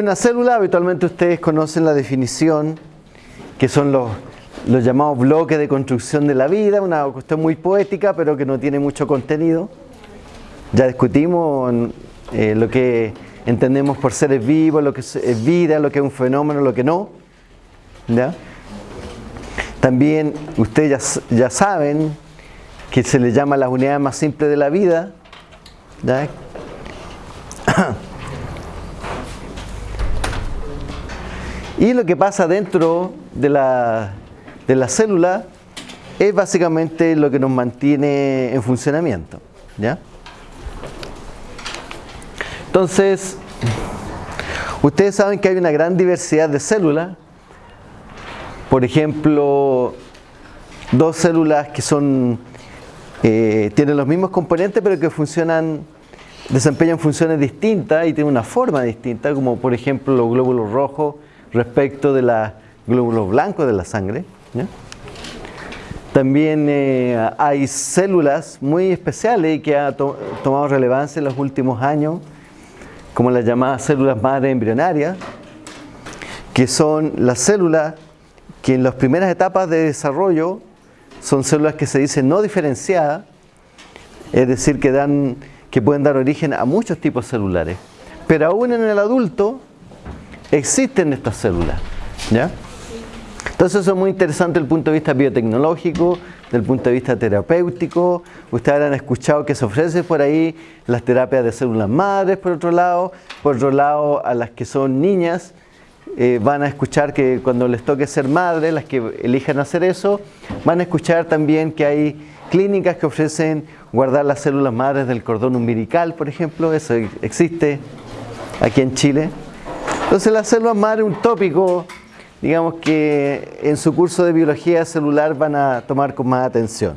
¿Qué es una célula? Habitualmente ustedes conocen la definición, que son los, los llamados bloques de construcción de la vida, una cuestión muy poética, pero que no tiene mucho contenido. Ya discutimos eh, lo que entendemos por seres vivos, lo que es vida, lo que es un fenómeno, lo que no. ¿Ya? También ustedes ya, ya, saben que se le llama las unidades más simples de la vida. ¿ya? Y lo que pasa dentro de la, de la célula es básicamente lo que nos mantiene en funcionamiento. ¿ya? Entonces, ustedes saben que hay una gran diversidad de células. Por ejemplo, dos células que son eh, tienen los mismos componentes pero que funcionan desempeñan funciones distintas y tienen una forma distinta, como por ejemplo los glóbulos rojos respecto de los glóbulos blancos de la sangre. También eh, hay células muy especiales que han tomado relevancia en los últimos años, como las llamadas células madre embrionarias, que son las células que en las primeras etapas de desarrollo son células que se dicen no diferenciadas, es decir, que, dan, que pueden dar origen a muchos tipos celulares. Pero aún en el adulto existen estas células. ¿ya? Entonces eso es muy interesante desde el punto de vista biotecnológico, desde el punto de vista terapéutico. Ustedes habrán escuchado que se ofrece por ahí las terapias de células madres, por otro lado. Por otro lado, a las que son niñas, eh, van a escuchar que cuando les toque ser madres, las que elijan hacer eso, van a escuchar también que hay clínicas que ofrecen guardar las células madres del cordón umbilical, por ejemplo. Eso existe aquí en Chile. Entonces las células madre un tópico, digamos que en su curso de biología celular van a tomar con más atención.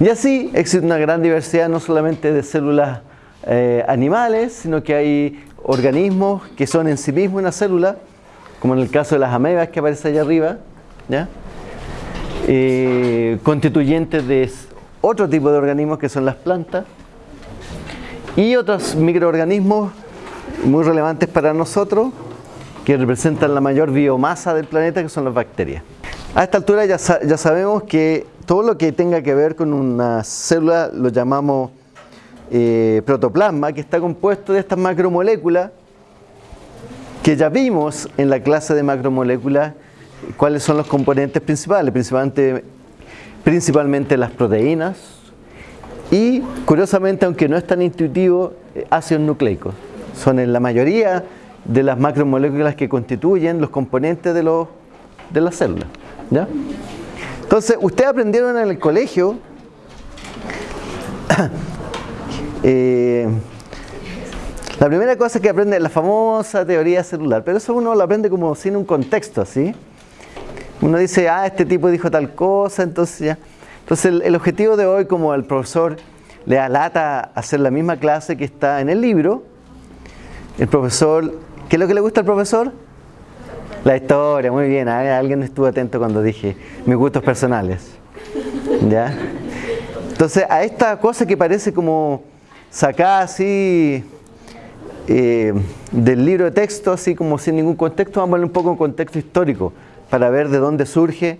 Y así existe una gran diversidad no solamente de células eh, animales, sino que hay organismos que son en sí mismos una célula, como en el caso de las amebas que aparece allá arriba, eh, constituyentes de otro tipo de organismos que son las plantas, y otros microorganismos muy relevantes para nosotros que representan la mayor biomasa del planeta que son las bacterias. A esta altura ya, ya sabemos que todo lo que tenga que ver con una célula lo llamamos eh, protoplasma que está compuesto de estas macromoléculas que ya vimos en la clase de macromoléculas cuáles son los componentes principales, principalmente, principalmente las proteínas y curiosamente aunque no es tan intuitivo eh, ácidos nucleicos son en la mayoría de las macromoléculas que constituyen los componentes de, los, de las células. ¿ya? Entonces, ustedes aprendieron en el colegio eh, la primera cosa que aprende es la famosa teoría celular, pero eso uno lo aprende como sin un contexto, ¿así? Uno dice, ah, este tipo dijo tal cosa, entonces ya. Entonces el, el objetivo de hoy, como el profesor le alata hacer la misma clase que está en el libro, el profesor, ¿qué es lo que le gusta al profesor? La historia, muy bien. Alguien estuvo atento cuando dije mis gustos personales. ¿Ya? Entonces, a esta cosa que parece como sacada así eh, del libro de texto, así como sin ningún contexto, vamos a ver un poco en contexto histórico para ver de dónde surge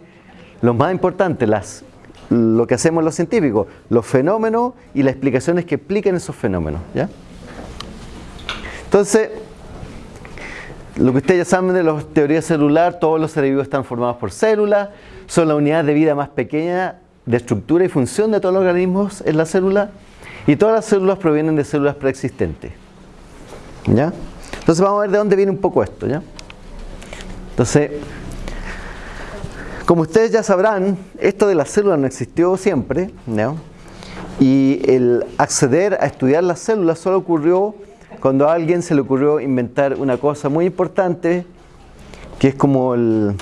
lo más importante, las, lo que hacemos los científicos, los fenómenos y las explicaciones que explican esos fenómenos. ¿ya? Entonces, lo que ustedes ya saben de la teoría celular, todos los seres vivos están formados por células, son la unidad de vida más pequeña de estructura y función de todos los organismos en la célula y todas las células provienen de células preexistentes. ¿Ya? Entonces vamos a ver de dónde viene un poco esto, ¿ya? Entonces, como ustedes ya sabrán, esto de las células no existió siempre, ¿no? Y el acceder a estudiar las células solo ocurrió cuando a alguien se le ocurrió inventar una cosa muy importante, que es como el,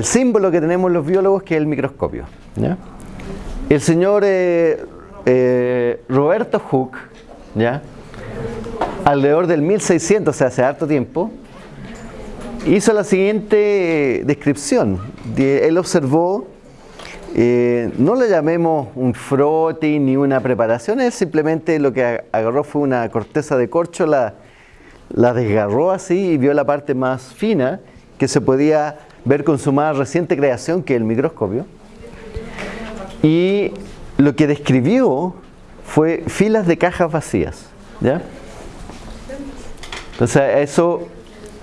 símbolo que tenemos los biólogos, que es el microscopio. El señor eh, eh, Roberto Hooke, alrededor del 1600, o sea, hace harto tiempo, hizo la siguiente descripción. Él observó eh, no le llamemos un frote ni una preparación, es simplemente lo que agarró fue una corteza de corcho, la, la desgarró así y vio la parte más fina que se podía ver con su más reciente creación, que el microscopio. Y lo que describió fue filas de cajas vacías. ¿ya? Entonces, eso,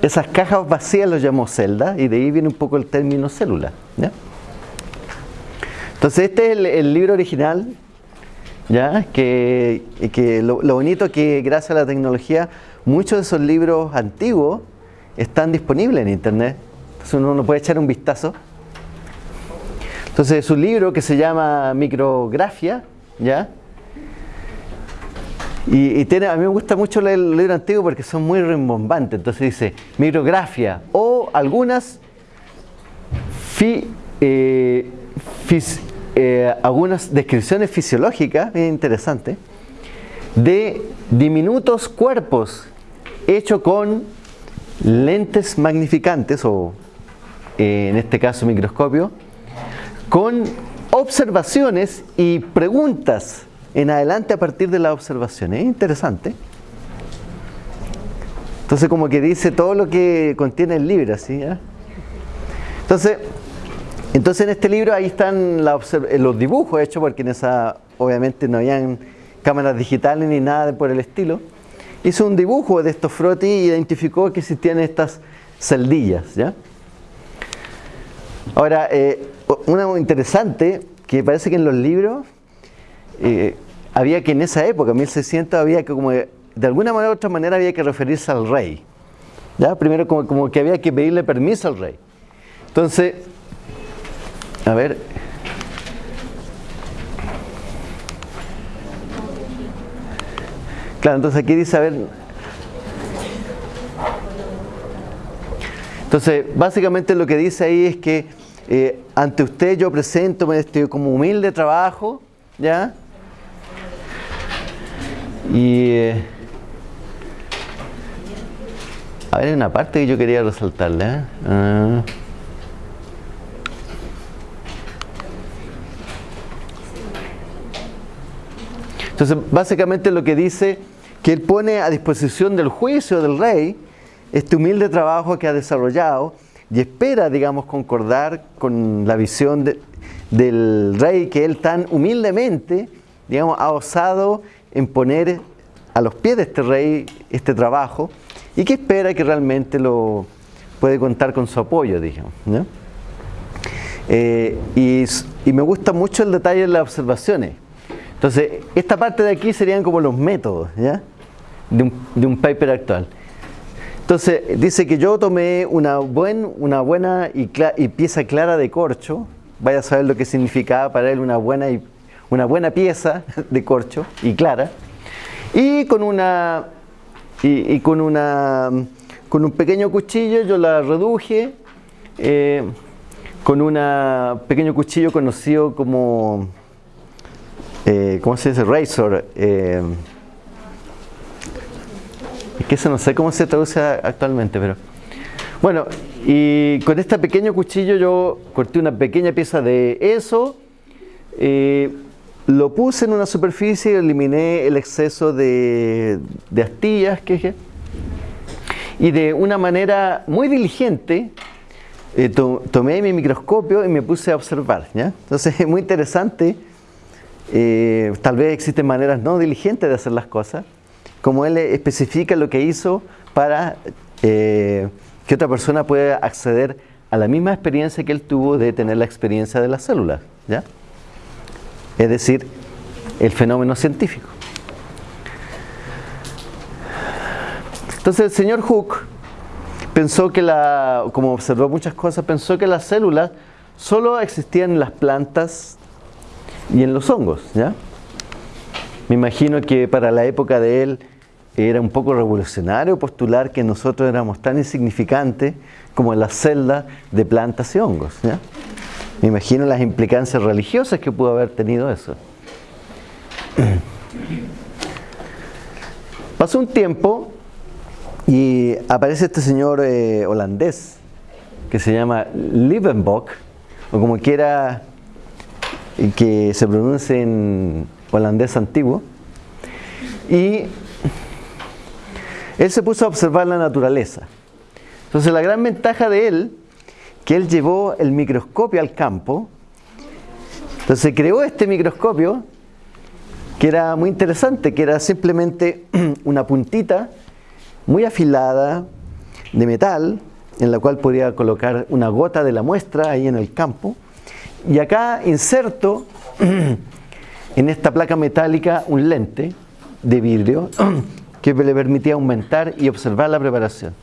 esas cajas vacías lo llamó celda y de ahí viene un poco el término célula. ¿ya? Entonces, este es el, libro original, ¿ya? que, lo, bonito que gracias a la tecnología, muchos de esos libros antiguos están disponibles en internet. Entonces uno puede echar un vistazo. Entonces es un libro que se llama Micrografía, ¿ya? Y, tiene, a mí me gusta mucho leer el libro antiguo porque son muy rimbombantes. Entonces dice micrografía o algunas eh, eh, algunas descripciones fisiológicas, bien interesantes, de diminutos cuerpos hechos con lentes magnificantes o eh, en este caso microscopio, con observaciones y preguntas en adelante a partir de las observaciones. Es interesante. Entonces como que dice todo lo que contiene el libro, ¿sí? Entonces, entonces en este libro ahí están los dibujos hechos porque en esa obviamente no habían cámaras digitales ni nada por el estilo. Hizo un dibujo de estos frotis y identificó que existían estas celdillas, ¿ya? Ahora, eh, una interesante, que parece que en los libros eh, había que en esa época, 1600, había que como de alguna manera u otra manera había que referirse al rey. ¿ya? Primero como, como que había que pedirle permiso al rey. Entonces, a ver... Claro, entonces aquí dice, a ver... Entonces, básicamente lo que dice ahí es que eh, ante usted yo presento este como humilde trabajo, ¿ya? Y eh, a ver, hay una parte que yo quería resaltarle. ¿eh? Ah. Entonces, básicamente lo que dice que él pone a disposición del juicio del rey este humilde trabajo que ha desarrollado y espera, digamos, concordar con la visión del rey que él tan humildemente, digamos, ha osado en poner a los pies de este rey este trabajo y que espera que realmente lo puede contar con su apoyo, digamos. Eh, y, me gusta mucho el detalle de las observaciones. Entonces, esta parte de aquí serían como los métodos. De, un, de un paper actual. Entonces, dice que yo tomé una, buen, una buena y, pieza clara de corcho, vaya a saber lo que significaba para él una buena, y, una buena pieza de corcho y clara, y con una y, con una con un pequeño cuchillo yo la reduje eh, con un pequeño cuchillo conocido como eh, ¿cómo se dice? razor eh, es que eso no sé cómo se traduce actualmente, pero... Bueno, y con este pequeño cuchillo yo corté una pequeña pieza de eso, eh, lo puse en una superficie y eliminé el exceso de, astillas que y de una manera muy diligente eh, tomé mi microscopio y me puse a observar. ¿ya? Entonces es muy interesante, eh, tal vez existen maneras no diligentes de hacer las cosas, como él especifica lo que hizo para eh, que otra persona pueda acceder a la misma experiencia que él tuvo de tener la experiencia de las células. ¿ya? Es decir, el fenómeno científico. Entonces el señor Hooke pensó que la, como observó muchas cosas, pensó que las células solo existían en las plantas y en los hongos, ¿ya? Me imagino que para la época de él era un poco revolucionario postular que nosotros éramos tan insignificantes como en las celdas de plantas y hongos. Me imagino las implicancias religiosas que pudo haber tenido eso. Pasó un tiempo y aparece este señor eh, holandés que se llama Liebenbock, o como quiera que se pronuncie en holandés antiguo, y él se puso a observar la naturaleza. Entonces la gran ventaja de él, que él llevó el microscopio al campo, entonces creó este microscopio que era muy interesante, que era simplemente una puntita muy afilada de metal en la cual podía colocar una gota de la muestra ahí en el campo y acá inserto en esta placa metálica un lente de vidrio que le permitía aumentar y observar la preparación.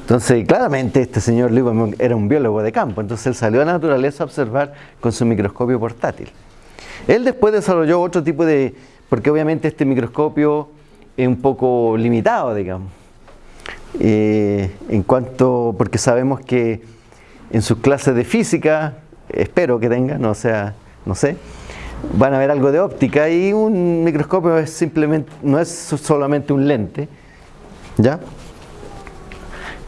Entonces, claramente este señor Lieberman era un biólogo de campo, entonces él salió a la naturaleza a observar con su microscopio portátil. Él después desarrolló otro tipo de, porque obviamente este microscopio es un poco limitado, digamos, eh, en cuanto, porque sabemos que en sus clases de física, espero que tengan, no sea, no sé, van a ver algo de óptica y un microscopio es simplemente, no es solamente un lente, ¿ya?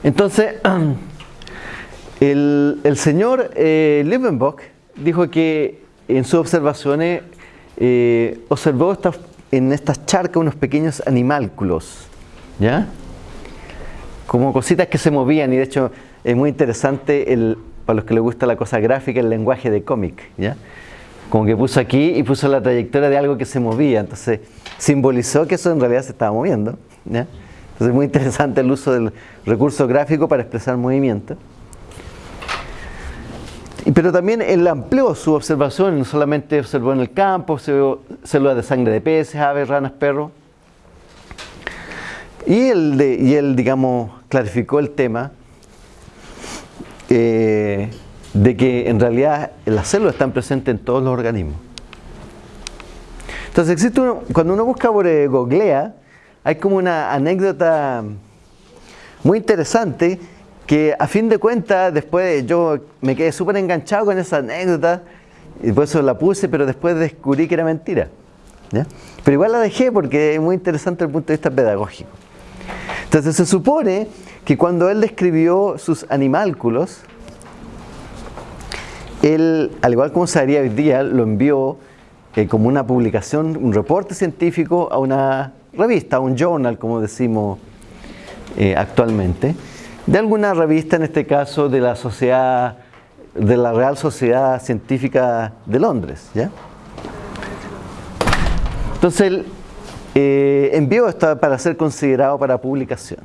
Entonces, el, señor eh, dijo que en sus observaciones eh, observó en estas charcas unos pequeños animálculos, ¿ya? Como cositas que se movían y de hecho es muy interesante el, para los que les gusta la cosa gráfica el lenguaje de cómic, ¿ya? Como que puso aquí y puso la trayectoria de algo que se movía, entonces simbolizó que eso en realidad se estaba moviendo, ¿ya? Entonces es muy interesante el uso del recurso gráfico para expresar movimiento. Pero también él amplió su observación, no solamente observó en el campo, observó células de sangre de peces, aves, ranas, perros. Y él, y él digamos, clarificó el tema eh, de que en realidad las células están presentes en todos los organismos. Entonces, existe cuando uno busca por eh, googlea, hay como una anécdota muy interesante que a fin de cuentas después yo me quedé súper enganchado con esa anécdota y por eso la puse, pero después descubrí que era mentira. Pero igual la dejé porque es muy interesante desde el punto de vista pedagógico. Entonces se supone que cuando él describió sus animálculos, él, al igual como se haría hoy día, lo envió eh, como una publicación, un reporte científico a una revista, a un journal, como decimos eh, actualmente de alguna revista, en este caso de la sociedad, de la Real Sociedad Científica de Londres. ¿ya? Entonces él eh, envió esto para ser considerado para publicación.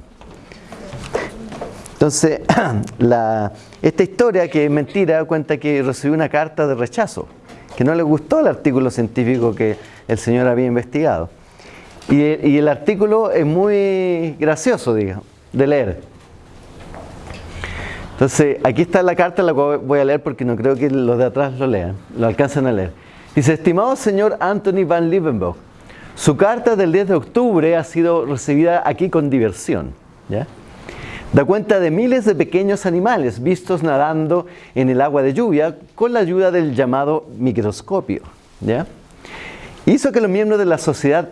Entonces, esta historia, que es mentira, cuenta que recibió una carta de rechazo, que no le gustó el artículo científico que el señor había investigado. Y, el artículo es muy gracioso, digamos, de leer. Entonces, aquí está la carta, la voy a leer porque no creo que los de atrás lo lean, lo alcancen a leer. Dice, estimado señor Anthony Van Liebenberg, su carta del 10 de octubre ha sido recibida aquí con diversión. Da cuenta de miles de pequeños animales vistos nadando en el agua de lluvia con la ayuda del llamado microscopio. Hizo que los miembros de la sociedad,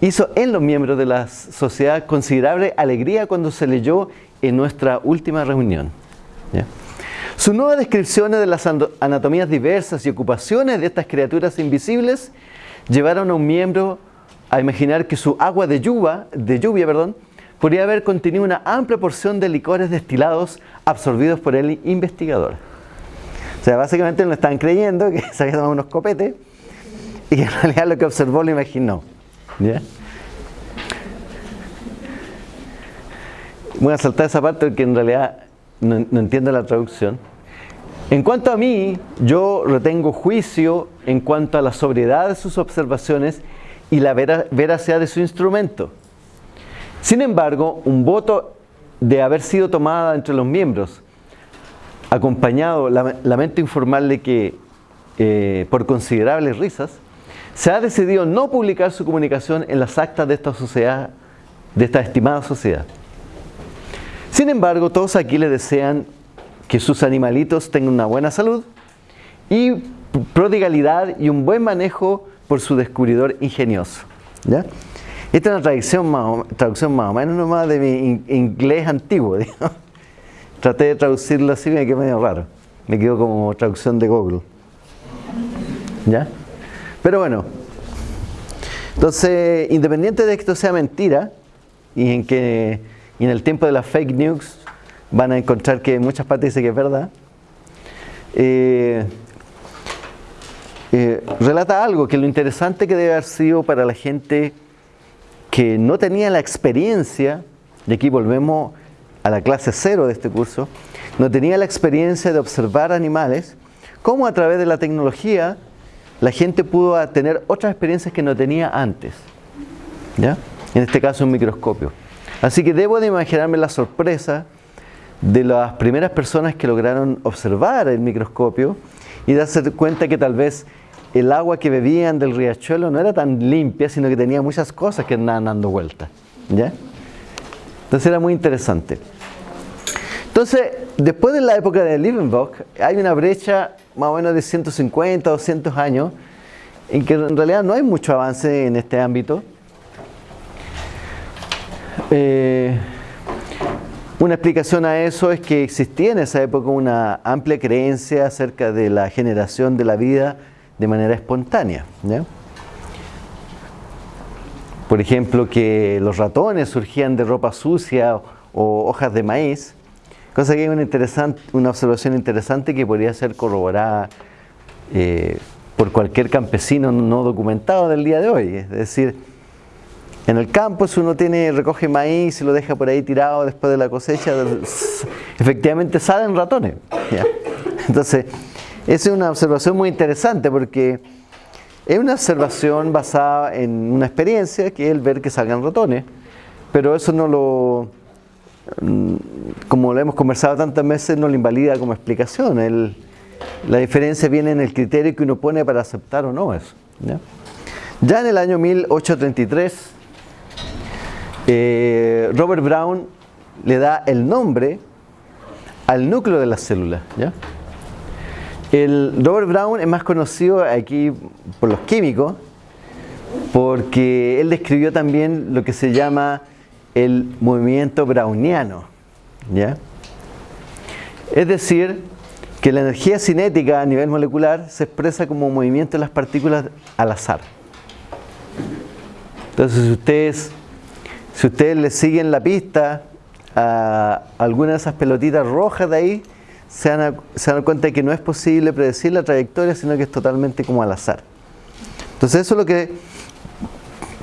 hizo en los miembros de la sociedad considerable alegría cuando se leyó en nuestra última reunión. Sus nuevas descripciones de las anatomías diversas y ocupaciones de estas criaturas invisibles llevaron a un miembro a imaginar que su agua de lluvia, de lluvia perdón, podría haber contenido una amplia porción de licores destilados absorbidos por el investigador. O sea, básicamente no están creyendo que se había tomado unos copetes y en realidad lo que observó lo imaginó. Voy a saltar esa parte porque en realidad no, entiendo la traducción. En cuanto a mí, yo retengo juicio en cuanto a la sobriedad de sus observaciones y la veracidad de su instrumento. Sin embargo, un voto de haber sido tomada entre los miembros, acompañado, lamento informarle que eh, por considerables risas, se ha decidido no publicar su comunicación en las actas de esta sociedad, de esta estimada sociedad. Sin embargo, todos aquí le desean que sus animalitos tengan una buena salud y prodigalidad y un buen manejo por su descubridor ingenioso. ¿ya? Esta es una traducción más, o, traducción más o menos nomás de mi inglés antiguo. Traté de traducirlo así y me quedó medio raro. Me quedó como traducción de Google. ¿Ya? Pero bueno. Entonces, independiente de que esto sea mentira, y en que en el tiempo de las fake news van a encontrar que muchas partes dicen que es verdad. Eh, eh, relata algo que lo interesante que debe haber sido para la gente que no tenía la experiencia, y aquí volvemos a la clase cero de este curso, no tenía la experiencia de observar animales, cómo a través de la tecnología la gente pudo tener otras experiencias que no tenía antes. ¿Ya? En este caso un microscopio. Así que debo de imaginarme la sorpresa de las primeras personas que lograron observar el microscopio y darse cuenta que tal vez el agua que bebían del riachuelo no era tan limpia, sino que tenía muchas cosas que andaban dando vueltas. ¿ya? Entonces era muy interesante. Entonces, después de la época de Liebenbach, hay una brecha más o menos de 150, 200 años, en que en realidad no hay mucho avance en este ámbito. Eh, una explicación a eso es que existía en esa época una amplia creencia acerca de la generación de la vida de manera espontánea. Por ejemplo, que los ratones surgían de ropa sucia o hojas de maíz, cosa que es una, observación interesante que podría ser corroborada eh, por cualquier campesino no documentado del día de hoy. Es decir, en el campo, si uno tiene, recoge maíz y lo deja por ahí tirado después de la cosecha, efectivamente salen ratones. Entonces, esa es una observación muy interesante porque es una observación basada en una experiencia que es el ver que salgan ratones, pero eso no lo, mm, como lo hemos conversado tantas veces, no lo invalida como explicación. la diferencia viene en el criterio que uno pone para aceptar o no eso. Ya, en el año 1833, eh, Robert Brown le da el nombre al núcleo de las células. ¿ya? El Robert Brown es más conocido aquí por los químicos porque él describió también lo que se llama el movimiento browniano. ¿ya? Es decir, que la energía cinética a nivel molecular se expresa como movimiento de las partículas al azar. Entonces, si ustedes, si ustedes le siguen la pista a alguna de esas pelotitas rojas de ahí, se dan, cuenta de que no es posible predecir la trayectoria, sino que es totalmente como al azar. Entonces eso es lo que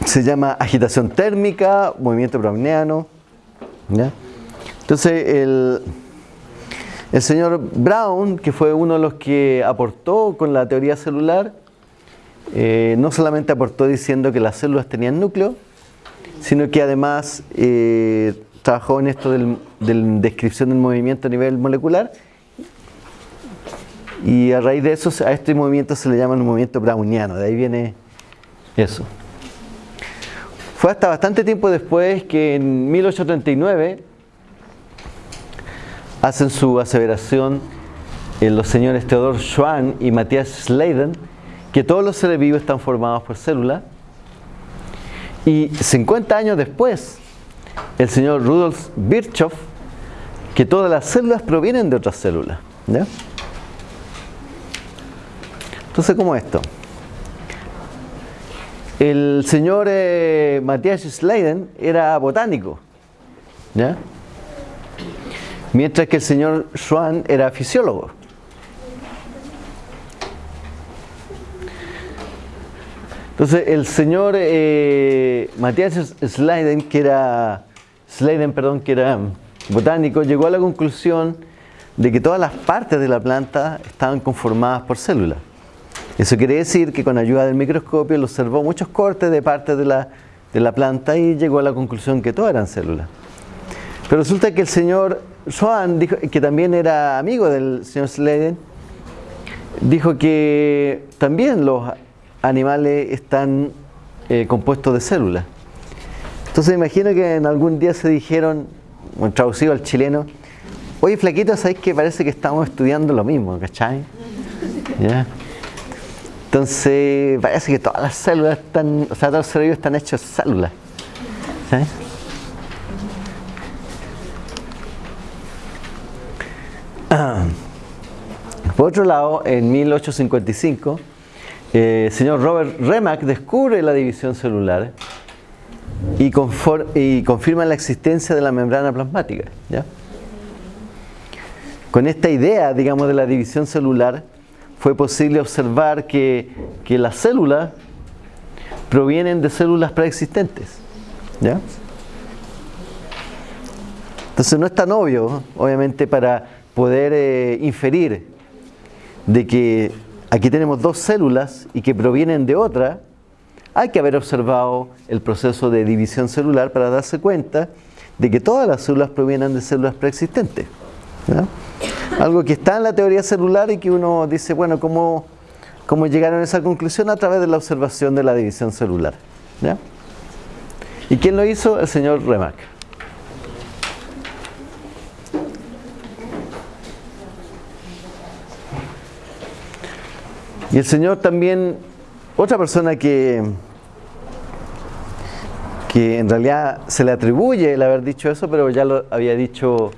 se llama agitación térmica, movimiento browniano. Entonces el, el señor Brown, que fue uno de los que aportó con la teoría celular, eh, no solamente aportó diciendo que las células tenían núcleo, sino que además eh, trabajó en esto de la descripción del movimiento a nivel molecular y a raíz de eso, a este movimiento se le llama un movimiento browniano, de ahí viene eso. Fue hasta bastante tiempo después que en 1839 hacen su aseveración en los señores Theodor Schwann y Matthias Schleiden que todos los seres vivos están formados por células. Y 50 años después, el señor Rudolf Virchow, que todas las células provienen de otras células. ¿ya? Entonces, ¿cómo esto? El señor eh, Matthias Schleiden era botánico, ¿ya? mientras que el señor Schwann era fisiólogo. Entonces, el señor eh, Matthias Schleiden, que era, Schleiden, perdón, que era botánico, llegó a la conclusión de que todas las partes de la planta estaban conformadas por células. Eso quiere decir que con ayuda del microscopio él observó muchos cortes de partes de la, de la planta y llegó a la conclusión que todas eran células. Pero resulta que el señor Swan, dijo, que también era amigo del señor Sladen, dijo que también los animales están eh, compuestos de células. Entonces imagino que en algún día se dijeron, traducido al chileno, oye flaquito, ¿sabéis que parece que estamos estudiando lo mismo, ¿cachai? ¿Ya? Entonces, parece que todas las células están, o sea, todos los cerebros están hechos de células. Por otro lado, en 1855, eh, el señor Robert Remak descubre la división celular y, y confirman la existencia de la membrana plasmática. Con esta idea, digamos, de la división celular, fue posible observar que, que las células provienen de células preexistentes. ¿ya? Entonces no es tan obvio, obviamente, para poder eh, inferir de que aquí tenemos dos células y que provienen de otra, hay que haber observado el proceso de división celular para darse cuenta de que todas las células provienen de células preexistentes. Algo que está en la teoría celular y que uno dice, bueno, ¿cómo, cómo llegaron a esa conclusión? A través de la observación de la división celular. ¿Y quién lo hizo? El señor Remark. Y el Señor también, otra persona que, que en realidad se le atribuye el haber dicho eso, pero ya lo había dicho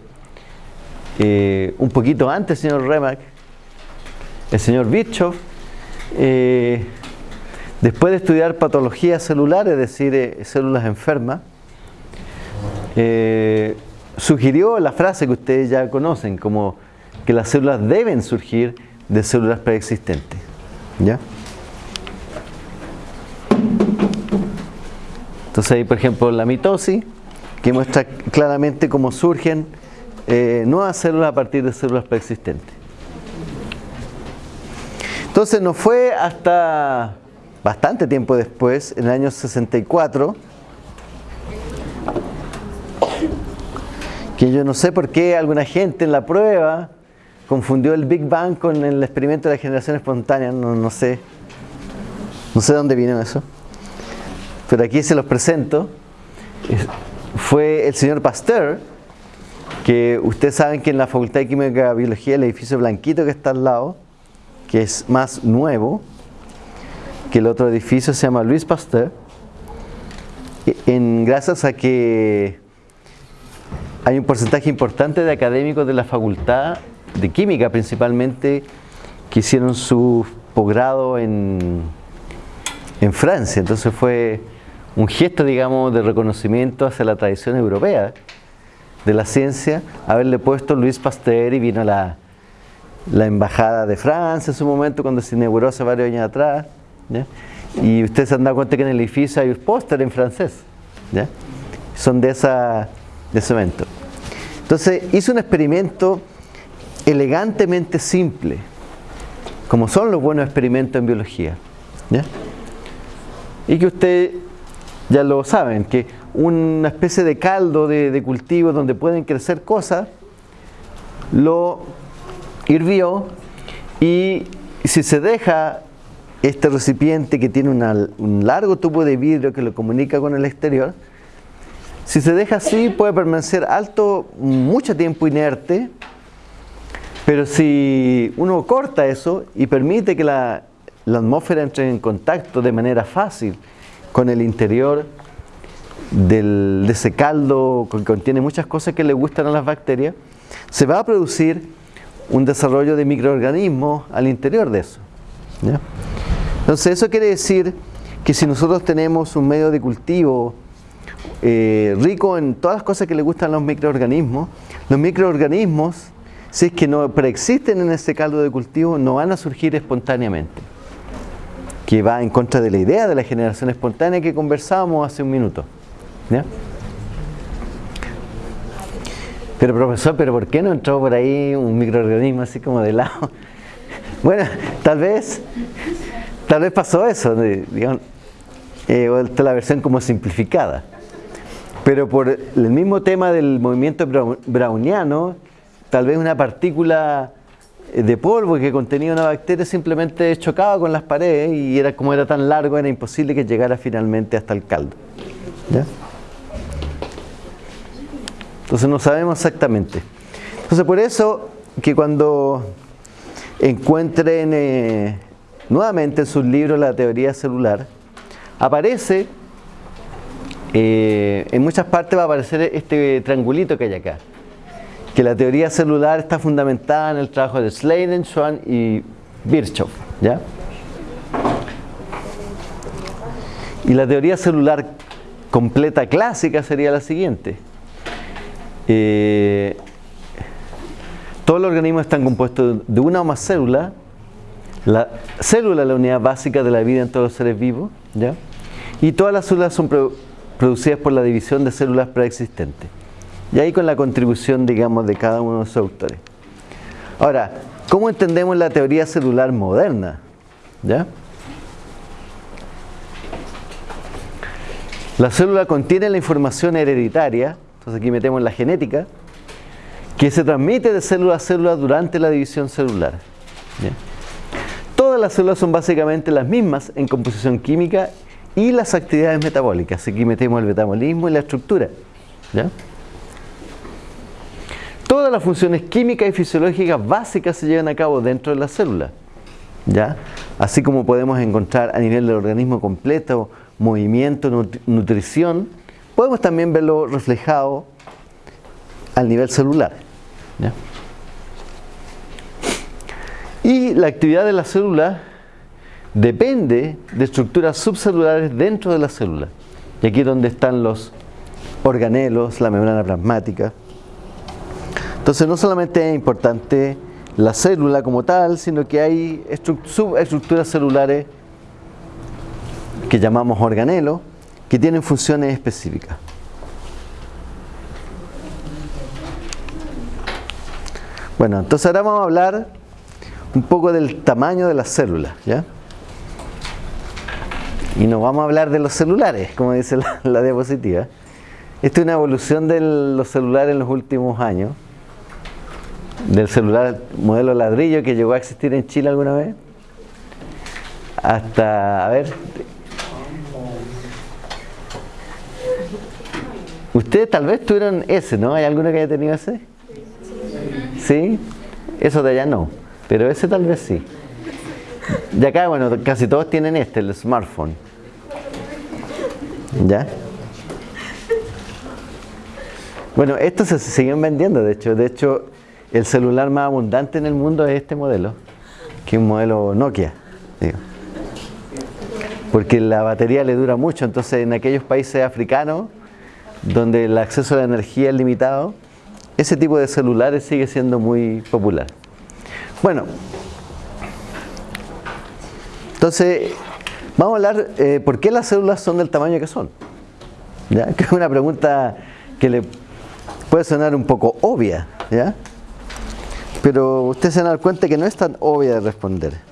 eh, un poquito antes señor Remak, el señor Bischoff, eh, después de estudiar patología celular, es decir, eh, células enfermas, sugirió la frase que ustedes ya conocen, como que las células deben surgir de células preexistentes. ¿Ya? Entonces ahí, por ejemplo, la mitosis, que muestra claramente cómo surgen eh, nuevas células a partir de células preexistentes. Entonces no fue hasta bastante tiempo después, en el año 64, que yo no sé por qué alguna gente en la prueba confundió el Big Bang con el experimento de la generación espontánea, no, no sé, no sé dónde vino eso, pero aquí se los presento. Fue el señor Pasteur, que ustedes saben que en la Facultad de Química y Biología, el edificio blanquito que está al lado, que es más nuevo que el otro edificio, se llama Luis Pasteur, en, gracias a que hay un porcentaje importante de académicos de la facultad de química principalmente que hicieron su posgrado en, en Francia. Entonces fue un gesto, digamos, de reconocimiento hacia la tradición europea de la ciencia, haberle puesto Luis Pasteur y vino la, la embajada de Francia en su momento cuando se inauguró hace varios años atrás. Y ustedes se han dado cuenta que en el edificio hay un póster en francés. Son de, esa, de ese evento. Entonces hizo un experimento elegantemente simple, como son los buenos experimentos en biología. Y que ustedes ya lo saben, que una especie de caldo de, cultivo donde pueden crecer cosas, lo hirvió y si se deja este recipiente que tiene un largo tubo de vidrio que lo comunica con el exterior, si se deja así puede permanecer alto mucho tiempo inerte pero si uno corta eso y permite que la, atmósfera entre en contacto de manera fácil con el interior del, de ese caldo que contiene muchas cosas que le gustan a las bacterias, se va a producir un desarrollo de microorganismos al interior de eso. Entonces eso quiere decir que si nosotros tenemos un medio de cultivo eh, rico en todas las cosas que le gustan a los microorganismos, los microorganismos si es que no preexisten en ese caldo de cultivo, no van a surgir espontáneamente. Que va en contra de la idea de la generación espontánea que conversábamos hace un minuto. Pero profesor, ¿pero por qué no entró por ahí un microorganismo así como de lado? Bueno, tal vez, tal vez pasó eso, digamos, eh, la versión como simplificada. Pero por el mismo tema del movimiento browniano, tal vez una partícula eh, de polvo que contenía una bacteria simplemente chocaba con las paredes y era como era tan largo era imposible que llegara finalmente hasta el caldo. Entonces no sabemos exactamente. Entonces por eso que cuando encuentren eh, nuevamente en sus libros la teoría celular, aparece, eh, en muchas partes va a aparecer este triangulito que hay acá que la teoría celular está fundamentada en el trabajo de Sladen, Schwann y Virchow. ¿ya? Y la teoría celular completa clásica sería la siguiente. Eh, todos los organismos están compuestos de una o más células. La célula es la unidad básica de la vida en todos los seres vivos. ¿ya? Y todas las células son producidas por la división de células preexistentes. Y ahí con la contribución, digamos, de cada uno de los autores. Ahora, ¿cómo entendemos la teoría celular moderna? ¿Ya? La célula contiene la información hereditaria, entonces aquí metemos la genética, que se transmite de célula a célula durante la división celular. Todas las células son básicamente las mismas en composición química y las actividades metabólicas. Aquí metemos el metabolismo y la estructura. Todas las funciones químicas y fisiológicas básicas se llevan a cabo dentro de la célula. ¿ya? Así como podemos encontrar a nivel del organismo completo movimiento, nutrición, podemos también verlo reflejado al nivel celular. Y la actividad de la célula depende de estructuras subcelulares dentro de la célula. Y aquí es donde están los organelos, la membrana plasmática. Entonces no solamente es importante la célula como tal, sino que hay subestructuras celulares que llamamos organelos, que tienen funciones específicas. Bueno, entonces ahora vamos a hablar un poco del tamaño de las células, ¿ya? Y nos vamos a hablar de los celulares, como dice la, la diapositiva. Esta es una evolución de los celulares en los últimos años. Del celular modelo ladrillo que llegó a existir en Chile alguna vez. Hasta, a ver, Ustedes tal vez tuvieron ese, ¿no? ¿Hay alguno que haya tenido ese? ¿Sí? Eso de allá no, pero ese tal vez sí. De acá, bueno, casi todos tienen este, el smartphone. ¿Ya? Bueno, estos se siguen vendiendo, de hecho. De hecho, el celular más abundante en el mundo es este modelo, que es un modelo Nokia. Porque la batería le dura mucho, entonces en aquellos países africanos donde el acceso a la energía es limitado, ese tipo de celulares sigue siendo muy popular. Bueno, entonces vamos a hablar eh, por qué las células son del tamaño que son. ¿Ya? Es una pregunta que le puede sonar un poco obvia, ¿ya? pero ustedes se van a dar cuenta que no es tan obvia de responder.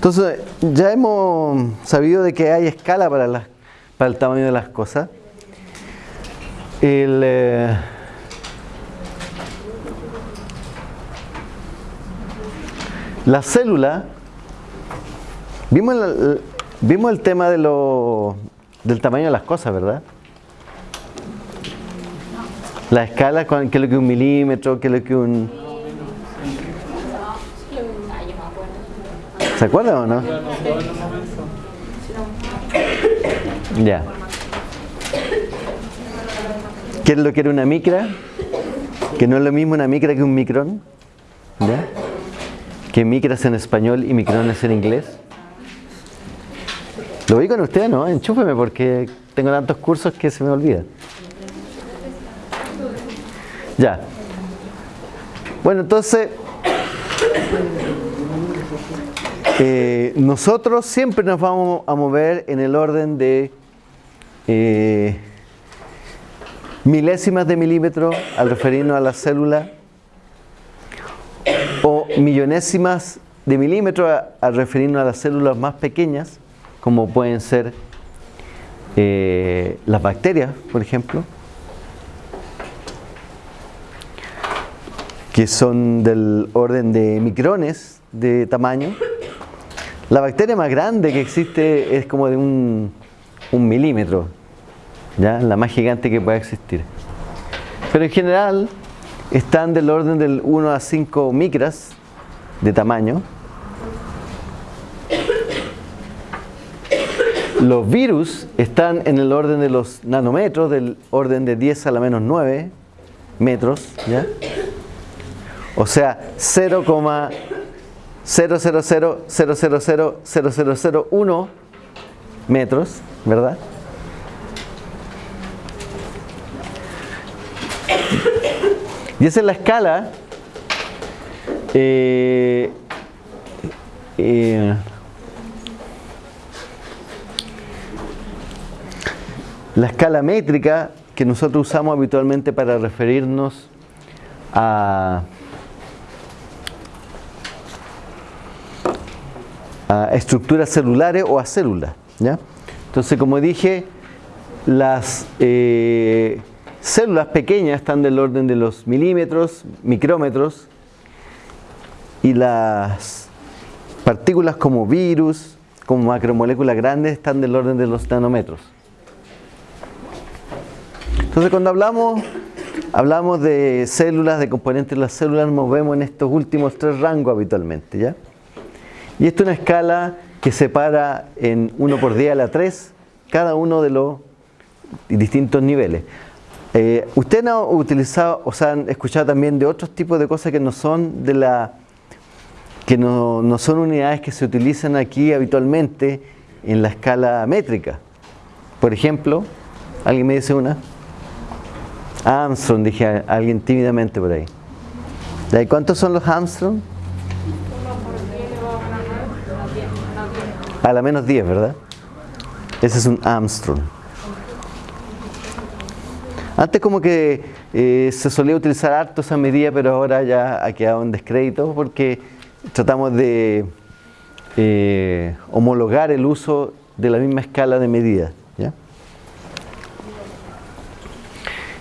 Entonces, ya hemos sabido de que hay escala para, para el tamaño de las cosas. Eh, la célula, vimos, vimos el tema de lo, del tamaño de las cosas, ¿verdad? La escala, ¿qué es lo que un milímetro? ¿Qué es lo que un ¿Se acuerdan o no? Ya. ¿Qué es lo que era una micra? Que no es lo mismo una micra que un micrón. ¿Ya? Que micras en español y micrones en inglés. Lo vi con usted, ¿no? Enchúfeme porque tengo tantos cursos que se me olvida. Ya. Bueno, entonces eh, nosotros siempre nos vamos a mover en el orden de eh, milésimas de milímetro al referirnos a la célula o millonésimas de milímetro al referirnos a las células más pequeñas como pueden ser eh, las bacterias, por ejemplo, que son del orden de micrones de tamaño la bacteria más grande que existe es como de un, milímetro, ¿ya? la más gigante que pueda existir. Pero en general están del orden del 1 a 5 micras de tamaño. Los virus están en el orden de los nanómetros, del orden de 10 a la menos 9 metros. ¿ya? O sea, 0,000000001 metros, ¿verdad? Y esa es la escala eh, eh, la escala métrica que nosotros usamos habitualmente para referirnos a, estructuras celulares o a células. ¿ya? Entonces, como dije, las eh, células pequeñas están del orden de los milímetros, micrómetros, y las partículas como virus, como macromoléculas grandes, están del orden de los nanómetros. Entonces cuando hablamos, hablamos de células, de componentes de las células, nos movemos en estos últimos tres rangos habitualmente. ¿ya? Y esto es una escala que separa en 1 por 10 a la 3 cada uno de los distintos niveles. Eh, ¿Ustedes han utilizado, o sea, han escuchado también de otros tipos de cosas que no son de la que no, no son unidades que se utilizan aquí habitualmente en la escala métrica? Por ejemplo, ¿alguien me dice una? Armstrong, dije alguien tímidamente por ahí. ¿Y cuántos son los Armstrong? A la menos 10, ¿verdad? Ese es un Armstrong. Antes como que eh, se solía utilizar harto esa medida, pero ahora ya ha quedado en descrédito porque tratamos de eh, homologar el uso de la misma escala de medida.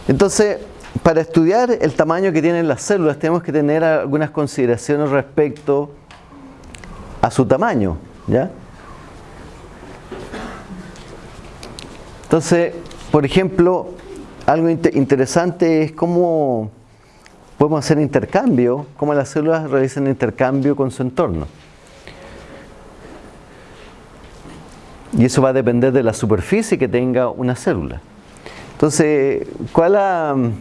Entonces, para estudiar el tamaño que tienen las células tenemos que tener algunas consideraciones respecto a su tamaño. ¿ya? Entonces, por ejemplo, algo interesante es cómo podemos hacer intercambio, cómo las células realizan intercambio con su entorno. Y eso va a depender de la superficie que tenga una célula. Entonces, ¿cuál,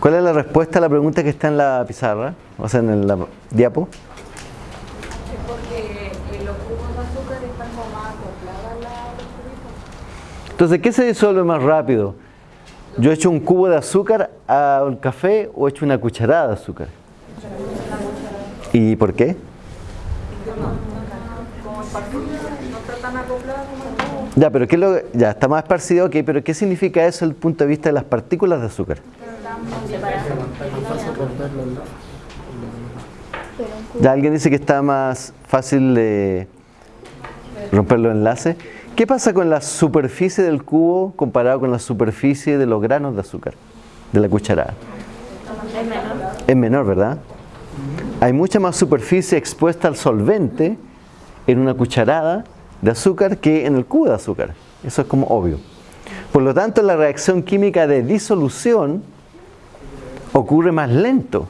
¿cuál es la respuesta a la pregunta que está en la pizarra? O sea, en la diapo. Entonces, ¿qué se disuelve más rápido? ¿Yo echo un cubo de azúcar al café o echo una cucharada de azúcar? ¿Y por qué? Ya, pero ¿qué lo, ya está más esparcido, ok, pero ¿qué significa eso desde el punto de vista de las partículas de azúcar? Ya alguien dice que está más fácil de romper los enlaces. ¿Qué pasa con la superficie del cubo comparado con la superficie de los granos de azúcar, de la cucharada? Es menor. Es menor, ¿verdad? Hay mucha más superficie expuesta al solvente en una cucharada de azúcar que en el cubo de azúcar. Eso es como obvio. Por lo tanto, la reacción química de disolución ocurre más lento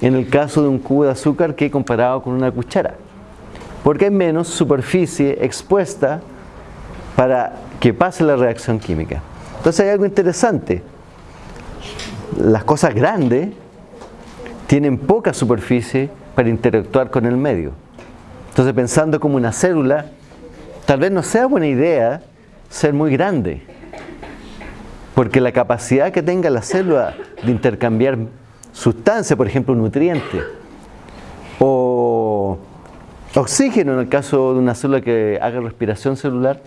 en el caso de un cubo de azúcar que comparado con una cuchara. Porque hay menos superficie expuesta para que pase la reacción química. Entonces hay algo interesante. Las cosas grandes tienen poca superficie para interactuar con el medio. Entonces pensando como una célula, tal vez no sea buena idea ser muy grande, porque la capacidad que tenga la célula de intercambiar sustancias, por ejemplo nutrientes, o oxígeno en el caso de una célula que haga respiración celular,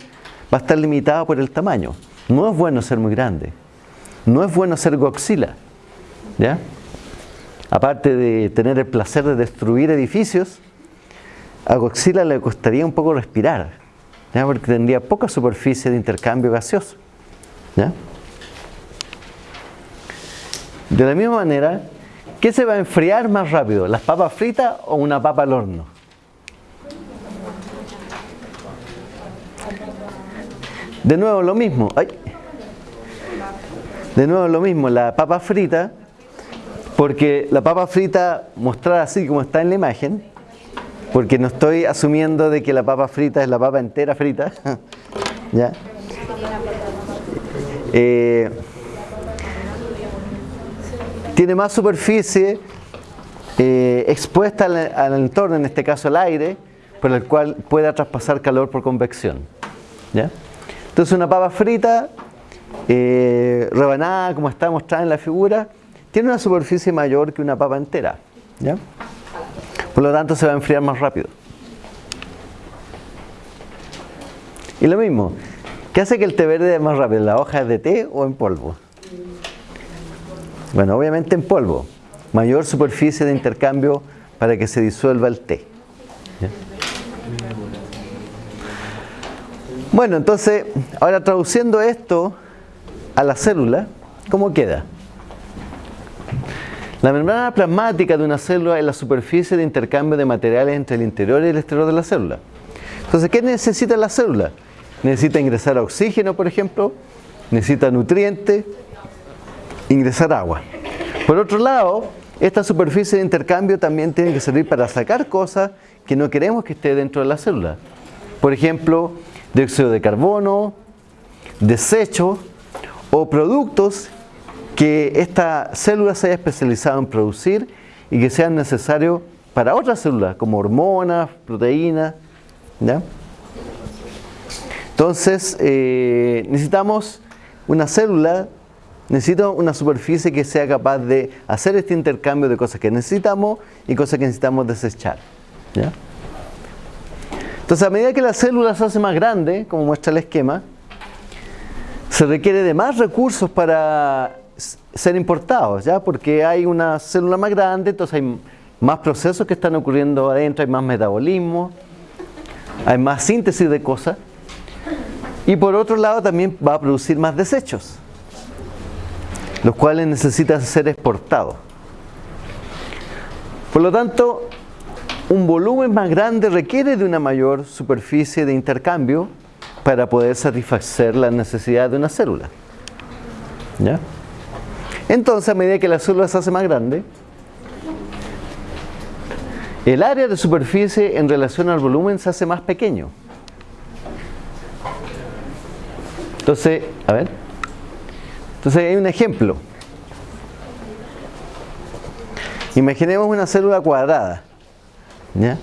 va a estar limitada por el tamaño. No es bueno ser muy grande, no es bueno ser goxila, ¿ya? Aparte de tener el placer de destruir edificios, a Godzilla le costaría un poco respirar porque tendría poca superficie de intercambio gaseoso. De la misma manera, ¿qué se va a enfriar más rápido? ¿Las papas fritas o una papa al horno? De nuevo lo mismo. De nuevo lo mismo, la papa frita, porque la papa frita mostrada así como está en la imagen, porque no estoy asumiendo de que la papa frita es la papa entera frita. ¿Ya? Eh, tiene más superficie eh, expuesta al, al, entorno, en este caso el aire, por el cual pueda traspasar calor por convección. ¿ya? Entonces una papa frita, eh, rebanada como está mostrada en la figura, tiene una superficie mayor que una papa entera. ¿ya? Por lo tanto se va a enfriar más rápido. Y lo mismo, ¿qué hace que el té verde es más rápido? ¿La hoja es de té o en polvo? Bueno, obviamente en polvo. Mayor superficie de intercambio para que se disuelva el té. ¿Ya? Bueno, entonces, ahora traduciendo esto a la célula, ¿cómo queda? La membrana plasmática de una célula es la superficie de intercambio de materiales entre el interior y el exterior de la célula. Entonces, ¿qué necesita la célula? Necesita ingresar oxígeno, por ejemplo, necesita nutrientes, ingresar agua. Por otro lado, esta superficie de intercambio también tiene que servir para sacar cosas que no queremos que esté dentro de la célula. Por ejemplo, dióxido de carbono, desechos o productos que esta célula se haya especializado en producir y que sean necesarios para otras células, como hormonas, proteínas. ¿ya? Entonces, eh, necesitamos una célula, necesito una superficie que sea capaz de hacer este intercambio de cosas que necesitamos y cosas que necesitamos desechar. ¿ya? Entonces, a medida que la célula se hace más grande, como muestra el esquema, se requiere de más recursos para ser importados, ¿ya? Porque hay una célula más grande, entonces hay más procesos que están ocurriendo adentro, hay más metabolismo, hay más síntesis de cosas. Y por otro lado también va a producir más desechos, los cuales necesitan ser exportados. Por lo tanto, un volumen más grande requiere de una mayor superficie de intercambio para poder satisfacer las necesidades de una célula. ¿Ya? Entonces, a medida que la célula se hace más grande, el área de superficie en relación al volumen se hace más pequeño. Entonces, a ver. Entonces hay un ejemplo. Imaginemos una célula cuadrada. ¿Ya?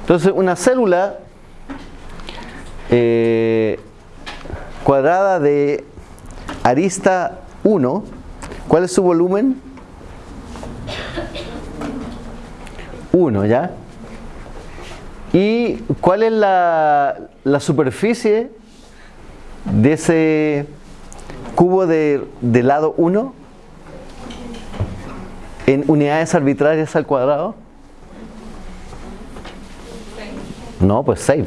Entonces, una célula eh, cuadrada de arista 1, ¿cuál es su volumen? 1, ¿ya? ¿Y cuál es la, la, superficie de ese cubo de, de lado 1? En unidades arbitrarias al cuadrado? No, pues 6.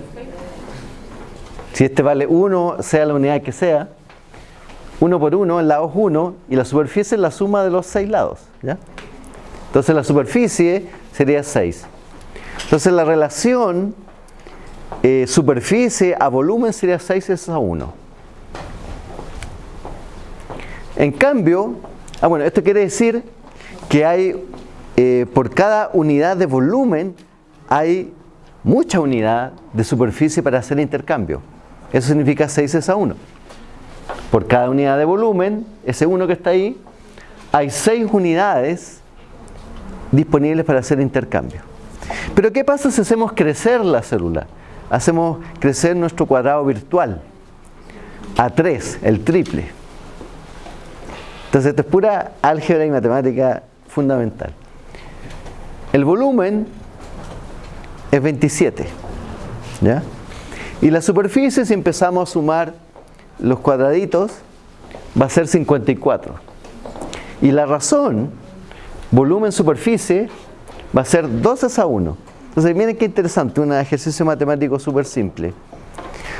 Si este vale 1, sea la unidad que sea, 1 por 1, el lado es 1 y la superficie es la suma de los 6 lados. ¿ya? Entonces la superficie sería 6. Entonces la relación eh, superficie a volumen sería 6 es a 1. En cambio, ah bueno, esto quiere decir que hay, eh, por cada unidad de volumen, hay mucha unidad de superficie para hacer intercambio. Eso significa 6 es a 1. Por cada unidad de volumen, ese 1 que está ahí, hay 6 unidades disponibles para hacer intercambio. Pero ¿qué pasa si hacemos crecer la célula? Hacemos crecer nuestro cuadrado virtual a 3, el triple. Entonces esto es pura álgebra y matemática fundamental. El volumen es 27. ¿ya? Y la superficie, si empezamos a sumar los cuadraditos, va a ser 54. Y la razón, volumen-superficie, va a ser 12 a 1. Entonces, miren qué interesante, un ejercicio matemático súper simple.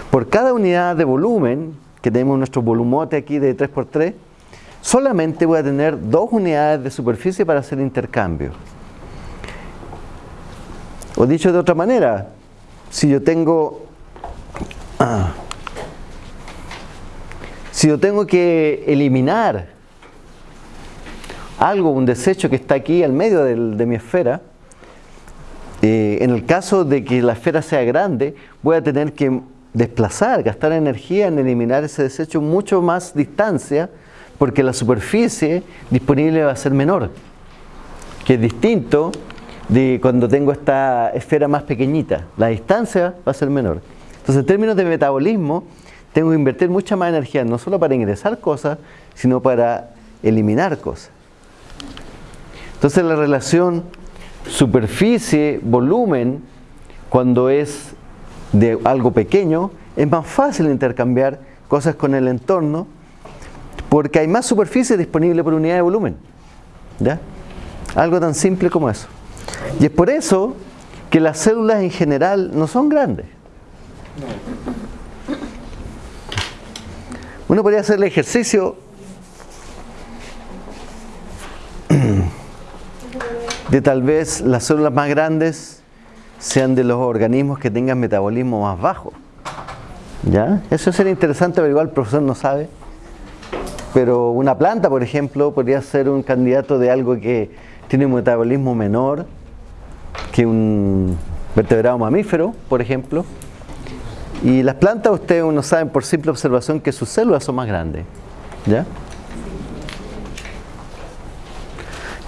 Por cada unidad de volumen, que tenemos nuestro volumote aquí de 3x3, solamente voy a tener dos unidades de superficie para hacer intercambio. O dicho de otra manera, si yo tengo ah, si yo tengo que eliminar algo, un desecho que está aquí al medio de mi esfera, eh, en el caso de que la esfera sea grande, voy a tener que desplazar, gastar energía en eliminar ese desecho mucho más distancia porque la superficie disponible va a ser menor, que es distinto de cuando tengo esta esfera más pequeñita. La distancia va a ser menor. Entonces, en términos de metabolismo, tengo que invertir mucha más energía, no solo para ingresar cosas, sino para eliminar cosas. Entonces, la relación superficie-volumen, cuando es de algo pequeño, es más fácil intercambiar cosas con el entorno porque hay más superficie disponible por unidad de volumen. ¿Ya? Algo tan simple como eso. Y es por eso que las células en general no son grandes. Uno podría hacer el ejercicio de tal vez las células más grandes sean de los organismos que tengan metabolismo más bajo. ¿Ya? Eso sería interesante, pero igual el profesor no sabe. Pero una planta, por ejemplo, podría ser un candidato de algo que tiene un metabolismo menor que un vertebrado mamífero, por ejemplo. Y las plantas, ustedes uno saben por simple observación que sus células son más grandes. ¿Ya?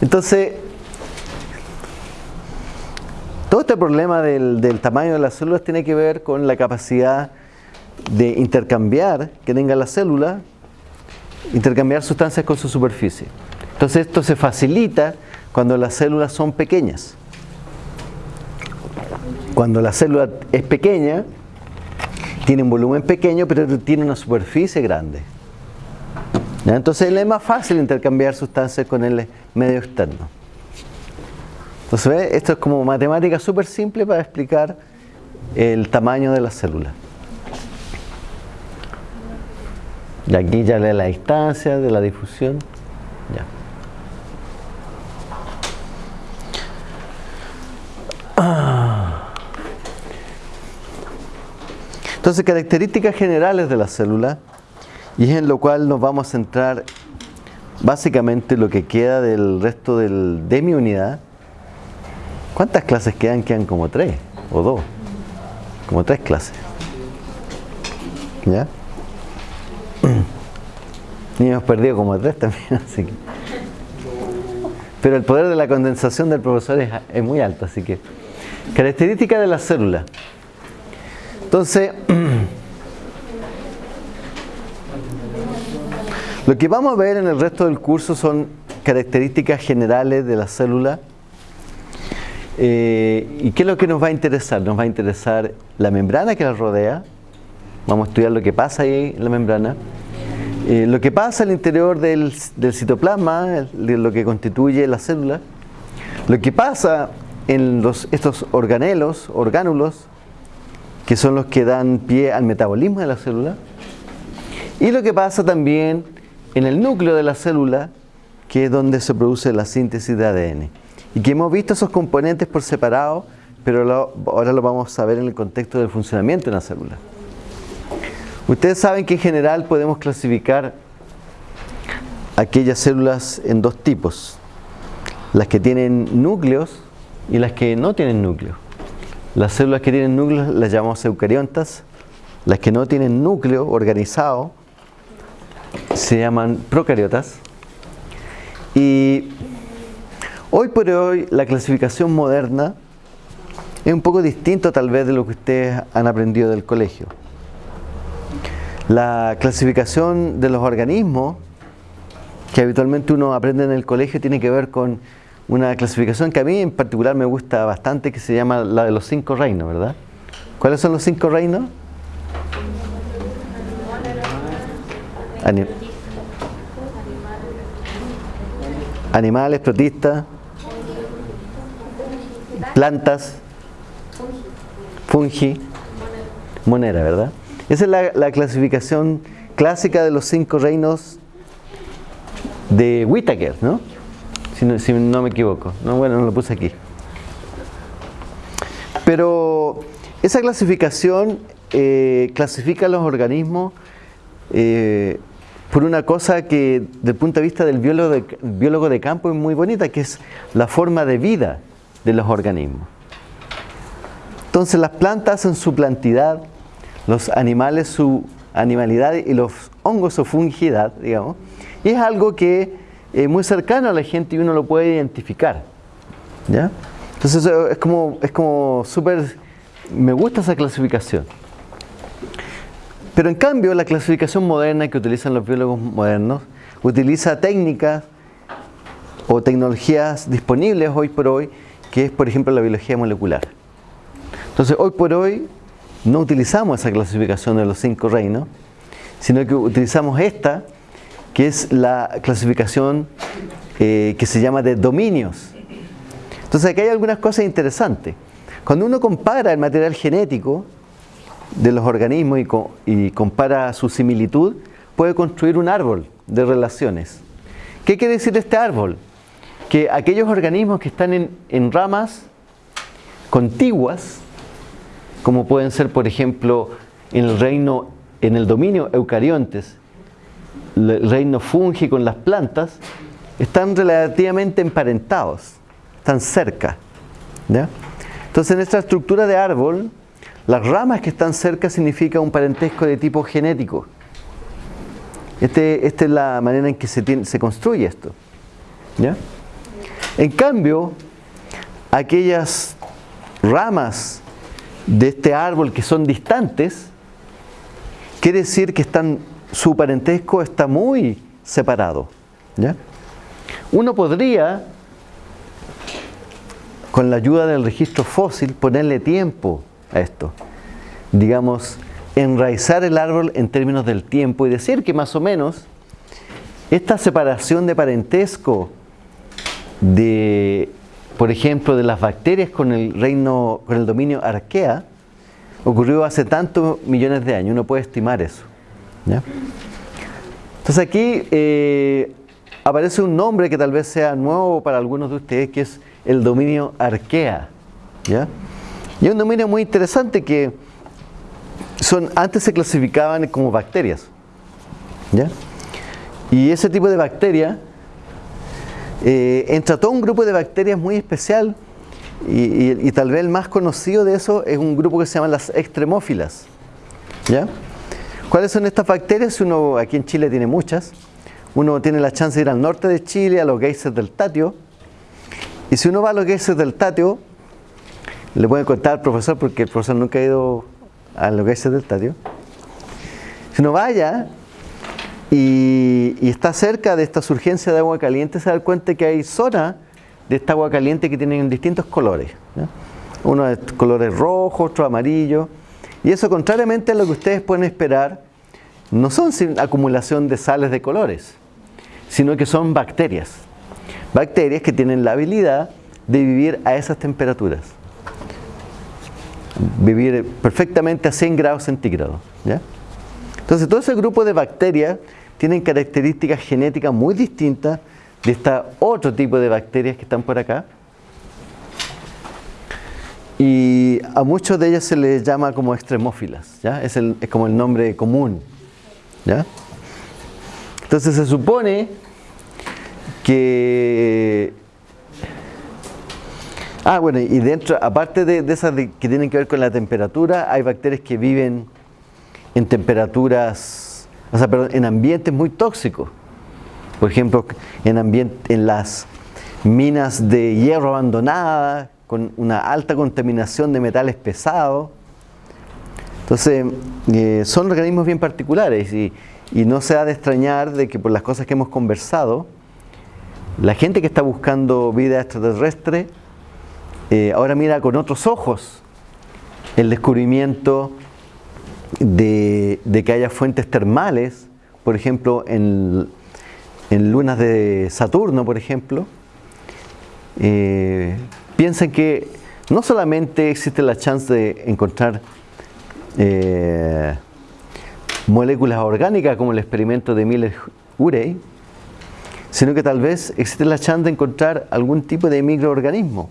Entonces, todo este problema del, del, tamaño de las células tiene que ver con la capacidad de intercambiar que tenga la célula, intercambiar sustancias con su superficie. Entonces esto se facilita cuando las células son pequeñas. Cuando la célula es pequeña, tiene un volumen pequeño, pero tiene una superficie grande. Entonces es más fácil intercambiar sustancias con el medio externo. Entonces, esto es como matemática súper simple para explicar el tamaño de la célula. Y aquí ya lee la distancia de la difusión. Ya. Entonces, características generales de la célula, y es en lo cual nos vamos a centrar básicamente lo que queda del resto del, de mi unidad. ¿Cuántas clases quedan? Quedan como tres o dos. Como tres clases. ¿Ya? Y hemos perdido como tres también, así que. Pero el poder de la condensación del profesor es, muy alto, así que. Características de la célula. Entonces, lo que vamos a ver en el resto del curso son características generales de la célula. Eh, ¿Y qué es lo que nos va a interesar? Nos va a interesar la membrana que la rodea. Vamos a estudiar lo que pasa ahí en la membrana. Eh, lo que pasa al interior del, citoplasma, de lo que constituye la célula. Lo que pasa en los, estos organelos, orgánulos, que son los que dan pie al metabolismo de la célula, y lo que pasa también en el núcleo de la célula, que es donde se produce la síntesis de ADN. Y que hemos visto esos componentes por separado, pero ahora lo vamos a ver en el contexto del funcionamiento de la célula. Ustedes saben que en general podemos clasificar aquellas células en dos tipos. Las que tienen núcleos y las que no tienen núcleos. Las células que tienen núcleos las llamamos eucariontas, las que no tienen núcleo organizado se llaman procariotas. Y hoy por hoy la clasificación moderna es un poco distinto tal vez de lo que ustedes han aprendido del colegio. La clasificación de los organismos que habitualmente uno aprende en el colegio tiene que ver con una clasificación que a mí en particular me gusta bastante, que se llama la de los cinco reinos, ¿verdad? ¿Cuáles son los cinco reinos? animales, protistas, plantas, fungi, monera, ¿verdad? Esa es la, la, clasificación clásica de los cinco reinos de Whittaker, ¿no? si no, me equivoco. No, bueno, no lo puse aquí. Pero esa clasificación eh, clasifica los organismos eh, por una cosa que desde el punto de vista del biólogo de, biólogo de campo es muy bonita, que es la forma de vida de los organismos. Entonces las plantas en su plantidad, los animales su animalidad y los hongos su fungidad, digamos, Y es algo que es muy cercano a la gente y uno lo puede identificar. ¿ya? Entonces es como, es como súper, me gusta esa clasificación. Pero en cambio la clasificación moderna que utilizan los biólogos modernos utiliza técnicas o tecnologías disponibles hoy por hoy, que es por ejemplo la biología molecular. Entonces hoy por hoy no utilizamos esa clasificación de los cinco reinos, sino que utilizamos esta, que es la clasificación eh, que se llama de dominios. Entonces aquí hay algunas cosas interesantes. Cuando uno compara el material genético de los organismos y, compara su similitud, puede construir un árbol de relaciones. ¿Qué quiere decir este árbol? Que aquellos organismos que están en, en ramas contiguas, como pueden ser, por ejemplo, en el reino, en el dominio eucariontes, el reino fungi con las plantas, están relativamente emparentados, están cerca. Entonces, en esta estructura de árbol, las ramas que están cerca significa un parentesco de tipo genético. Este, esta es la manera en que se, se construye esto. En cambio, aquellas ramas de este árbol que son distantes, quiere decir que están, su parentesco está muy separado. Uno podría, con la ayuda del registro fósil, ponerle tiempo a esto. Digamos, enraizar el árbol en términos del tiempo y decir que más o menos esta separación de parentesco de por ejemplo, de las bacterias con el reino, con el dominio arquea, ocurrió hace tantos millones de años. Uno puede estimar eso. Entonces aquí eh, aparece un nombre que tal vez sea nuevo para algunos de ustedes, que es el dominio arquea. ¿ya? Y es un dominio muy interesante que son, antes se clasificaban como bacterias. ¿ya? Y ese tipo de bacteria eh, entra todo un grupo de bacterias muy especial y, tal vez el más conocido de eso es un grupo que se llama las extremófilas. ¿Ya? ¿Cuáles son estas bacterias? Uno aquí en Chile tiene muchas. Uno tiene la chance de ir al norte de Chile, a los geysers del Tatio. Y si uno va a los geysers del Tatio, le voy a contar al profesor, porque el profesor nunca ha ido a los geysers del Tatio. Si uno vaya, y, está cerca de esta surgencia de agua caliente, se da cuenta que hay zonas de esta agua caliente que tienen distintos colores. Uno de colores rojos, otro amarillo. Y eso, contrariamente a lo que ustedes pueden esperar, no son acumulación de sales de colores, sino que son bacterias. Bacterias que tienen la habilidad de vivir a esas temperaturas. Vivir perfectamente a 100 grados centígrados. Entonces, todo ese grupo de bacterias tienen características genéticas muy distintas de este otro tipo de bacterias que están por acá. Y a muchos de ellas se les llama como extremófilas, ¿ya? Es, como el nombre común. ¿ya? Entonces se supone que... Ah, bueno, y dentro, aparte de, de esas que tienen que ver con la temperatura, hay bacterias que viven en temperaturas o sea, perdón, en ambientes muy tóxicos. Por ejemplo, en, en las minas de hierro abandonadas, con una alta contaminación de metales pesados. Entonces, eh, son organismos bien particulares y, no se ha de extrañar de que por las cosas que hemos conversado, la gente que está buscando vida extraterrestre eh, ahora mira con otros ojos el descubrimiento de, que haya fuentes termales, por ejemplo, en, lunas de Saturno, por ejemplo, eh, que no solamente existe la chance de encontrar eh, moléculas orgánicas como el experimento de Miller-Urey, sino que tal vez existe la chance de encontrar algún tipo de microorganismo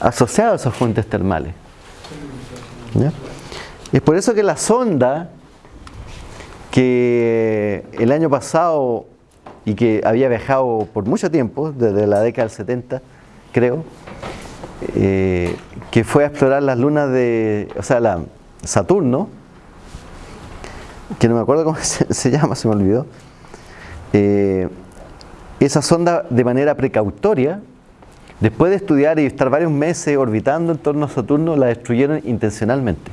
asociado a esas fuentes termales. Es por eso que la sonda que el año pasado y que había viajado por mucho tiempo, desde la década del 70, creo, eh, que fue a explorar las lunas de, o sea, la Saturno, que no me acuerdo cómo se, llama, se me olvidó, eh, esa sonda de manera precautoria, después de estudiar y estar varios meses orbitando en torno a Saturno, la destruyeron intencionalmente.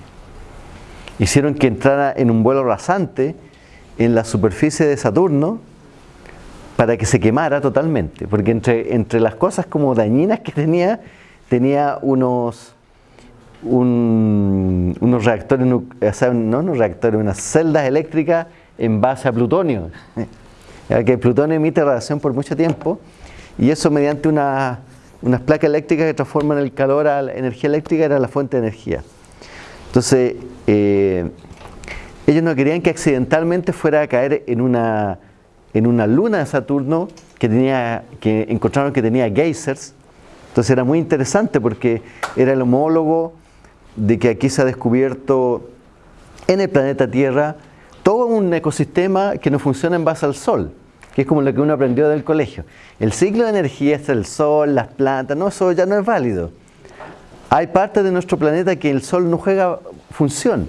Hicieron que entrara en un vuelo rasante en la superficie de Saturno para que se quemara totalmente, porque entre, entre las cosas como dañinas que tenía, tenía unos, unos reactores, o no unos reactores, unas celdas eléctricas en base a plutonio. Ya que el plutonio emite radiación por mucho tiempo y eso mediante una, unas placas eléctricas que transforman el calor a la energía eléctrica era la fuente de energía. Entonces, eh, ellos no querían que accidentalmente fuera a caer en una, en una luna de Saturno que, tenía, que encontraron que tenía geysers. Entonces era muy interesante porque era el homólogo de que aquí se ha descubierto en el planeta Tierra todo un ecosistema que no funciona en base al Sol, que es como lo que uno aprendió del colegio. El ciclo de energía es el Sol, las plantas, no, eso ya no es válido. Hay partes de nuestro planeta que el Sol no juega función.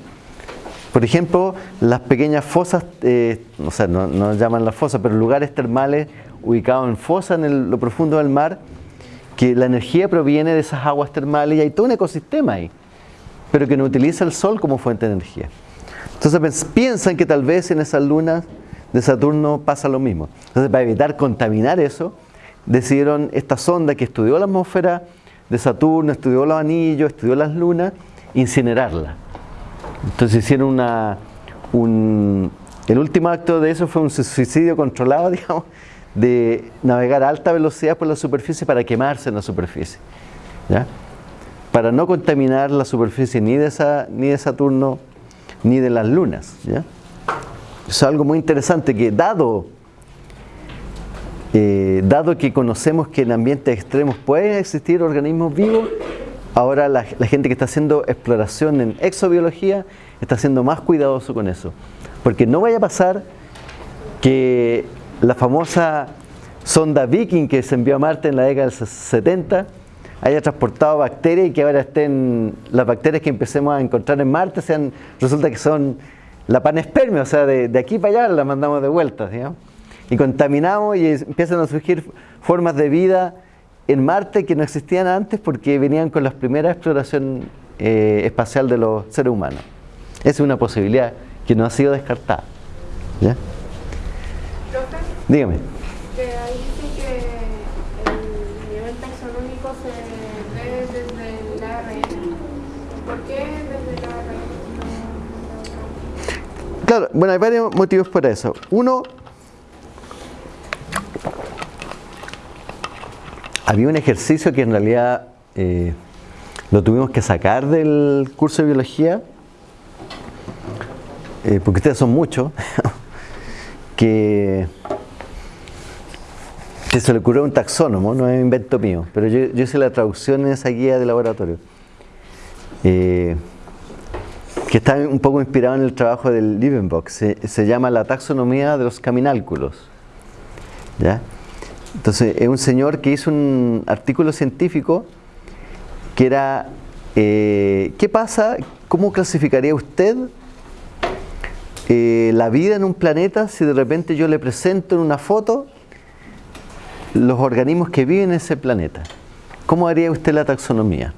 Por ejemplo, las pequeñas fosas, eh, no llaman las fosas, pero lugares termales ubicados en fosas en lo profundo del mar, que la energía proviene de esas aguas termales y hay todo un ecosistema ahí pero que no utiliza el Sol como fuente de energía. Entonces piensan que tal vez en esas lunas de Saturno pasa lo mismo. Entonces para evitar contaminar eso, decidieron esta sonda que estudió la atmósfera de Saturno, estudió los anillos, estudió las lunas, incinerarla. Entonces hicieron una... Un, el último acto de eso fue un suicidio controlado, digamos, de navegar a alta velocidad por la superficie para quemarse en la superficie. ¿ya? para no contaminar la superficie ni de, esa, ni de Saturno ni de las lunas. ¿ya? Es algo muy interesante que dado, eh, dado que conocemos que en ambientes extremos pueden existir organismos vivos, ahora la, gente que está haciendo exploración en exobiología está siendo más cuidadoso con eso. Porque no vaya a pasar que la famosa sonda Viking que se envió a Marte en la década del 70 haya transportado bacterias y que ahora estén las bacterias que empecemos a encontrar en Marte sean resulta que son la panespermia, o sea, de, aquí para allá la mandamos de vuelta, digamos, y contaminamos y empiezan a surgir formas de vida en Marte que no existían antes porque venían con las primeras exploración eh, espacial de los seres humanos. Esa es una posibilidad que no ha sido descartada. ¿Ya? Dígame. Claro, bueno, hay varios motivos para eso. Uno, había un ejercicio que en realidad eh, lo tuvimos que sacar del curso de biología, eh, porque ustedes son muchos, que, se le ocurrió un taxónomo, no es un invento mío, pero yo, hice la traducción en esa guía de laboratorio. Eh, que está un poco inspirado en el trabajo del Liebenbock. Se, se llama la taxonomía de los caminálculos. Entonces, es un señor que hizo un artículo científico que era, eh, ¿qué pasa? ¿Cómo clasificaría usted eh, la vida en un planeta si de repente yo le presento en una foto los organismos que viven en ese planeta? ¿Cómo haría usted la taxonomía?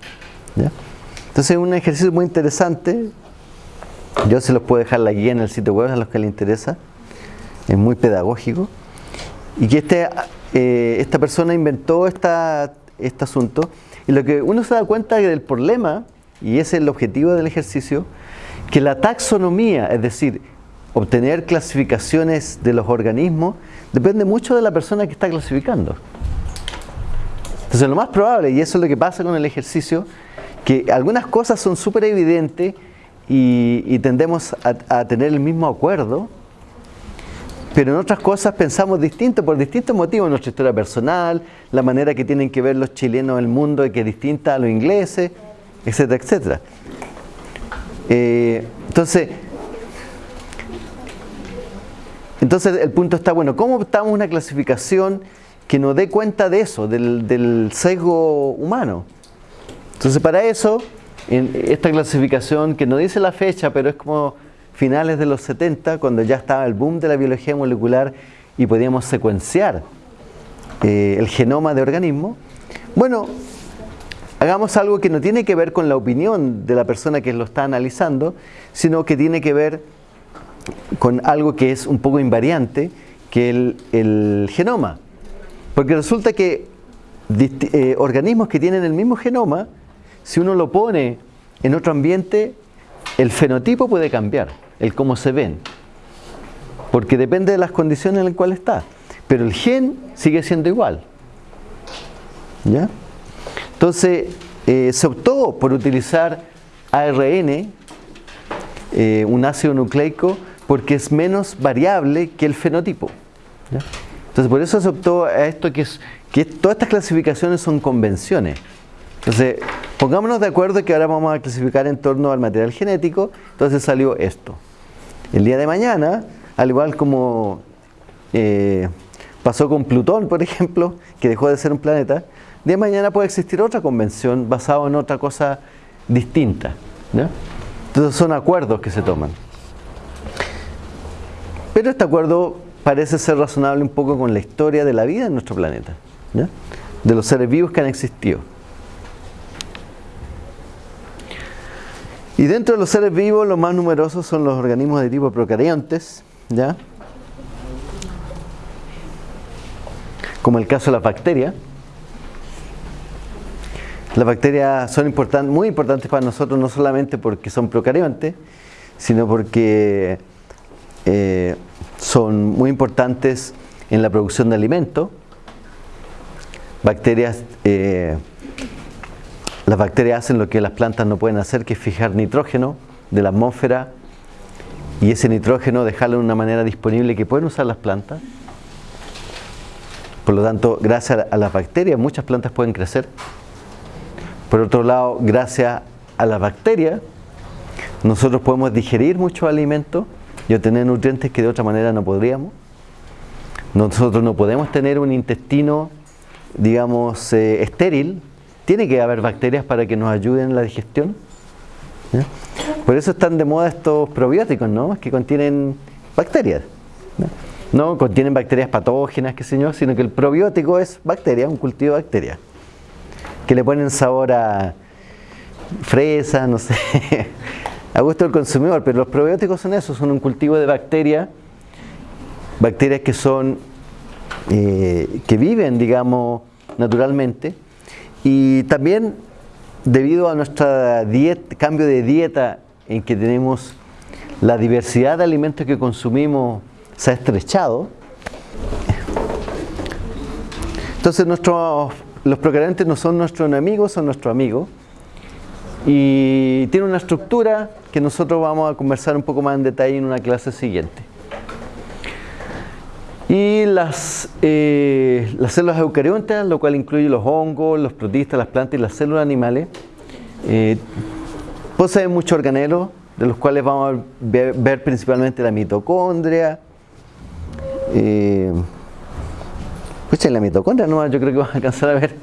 Entonces es un ejercicio muy interesante yo se los puedo dejar la guía en el sitio web a los que les interesa. Es muy pedagógico. Y que este, eh, esta persona inventó esta, este asunto. Y lo que uno se da cuenta del problema, y ese es el objetivo del ejercicio, que la taxonomía, es decir, obtener clasificaciones de los organismos, depende mucho de la persona que está clasificando. Entonces lo más probable, y eso es lo que pasa con el ejercicio, que algunas cosas son súper evidentes y, tendemos a, tener el mismo acuerdo, pero en otras cosas pensamos distinto por distintos motivos, nuestra historia personal, la manera que tienen que ver los chilenos el mundo que es distinta a los ingleses, etcétera, etcétera. Eh, entonces, entonces el punto está, bueno, ¿cómo optamos una clasificación que nos dé cuenta de eso, del, del sesgo humano? Entonces para eso en esta clasificación que no dice la fecha, pero es como finales de los 70, cuando ya estaba el boom de la biología molecular y podíamos secuenciar eh, el genoma de organismo, bueno, hagamos algo que no tiene que ver con la opinión de la persona que lo está analizando, sino que tiene que ver con algo que es un poco invariante, que el, el genoma. Porque resulta que eh, organismos que tienen el mismo genoma, si uno lo pone en otro ambiente, el fenotipo puede cambiar, el cómo se ven. Porque depende de las condiciones en las cuales está. Pero el gen sigue siendo igual. ¿Ya? Entonces, eh, se optó por utilizar ARN, eh, un ácido nucleico, porque es menos variable que el fenotipo. Entonces, por eso se optó a esto que, es, que todas estas clasificaciones son convenciones. Entonces, pongámonos de acuerdo que ahora vamos a clasificar en torno al material genético, entonces salió esto. El día de mañana, al igual como eh, pasó con Plutón, por ejemplo, que dejó de ser un planeta, de mañana puede existir otra convención basada en otra cosa distinta. Entonces son acuerdos que se toman. Pero este acuerdo parece ser razonable un poco con la historia de la vida en nuestro planeta, de los seres vivos que han existido. Y dentro de los seres vivos, los más numerosos son los organismos de tipo procariontes, ¿ya? como el caso de las bacterias. Las bacterias son muy importantes para nosotros, no solamente porque son procariontes, sino porque eh, son muy importantes en la producción de alimentos. Bacterias, eh, las bacterias hacen lo que las plantas no pueden hacer, que es fijar nitrógeno de la atmósfera y ese nitrógeno dejarlo de una manera disponible que pueden usar las plantas. Por lo tanto, gracias a las bacterias muchas plantas pueden crecer por otro lado, gracias a las bacterias, nosotros podemos digerir muchos alimentos y obtener nutrientes que de otra manera no podríamos. Nosotros no podemos tener un intestino, digamos, eh, estéril. Tiene que haber bacterias para que nos ayuden en la digestión. Por eso están de moda estos probióticos, ¿no? Que contienen bacterias. ¿no? contienen bacterias patógenas, qué sé yo, sino que el probiótico es bacteria, un cultivo de bacterias que le ponen sabor a fresa, no sé, a gusto del consumidor, pero los probióticos son eso, son un cultivo de bacterias, bacterias que son, eh, que viven, digamos, naturalmente, y también debido a nuestro cambio de dieta en que tenemos la diversidad de alimentos que consumimos se ha estrechado, entonces los procariontes no son nuestros enemigos, son nuestros amigos. Y tiene una estructura que nosotros vamos a conversar un poco más en detalle en una clase siguiente. Y las, eh, las células eucariontas, lo cual incluye los hongos, los protistas, las plantas y las células animales, eh, poseen muchos organelos, de los cuales vamos a ver, principalmente la mitocondria, eh, en la mitocondria no, yo creo que van a alcanzar a ver.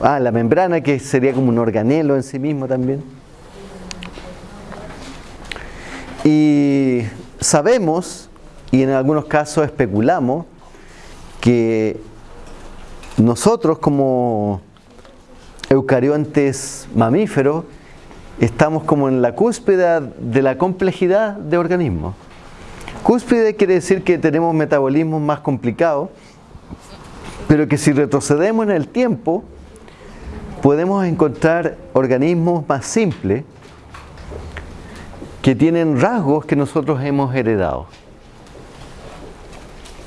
Ah, la membrana que sería como un organelo en sí mismo también. Y sabemos, y en algunos casos especulamos, que nosotros como eucariontes mamíferos estamos como en la cúspide de la complejidad de organismos. Cúspide quiere decir que tenemos metabolismos más complicados, pero que si retrocedemos en el tiempo, podemos encontrar organismos más simples que tienen rasgos que nosotros hemos heredado.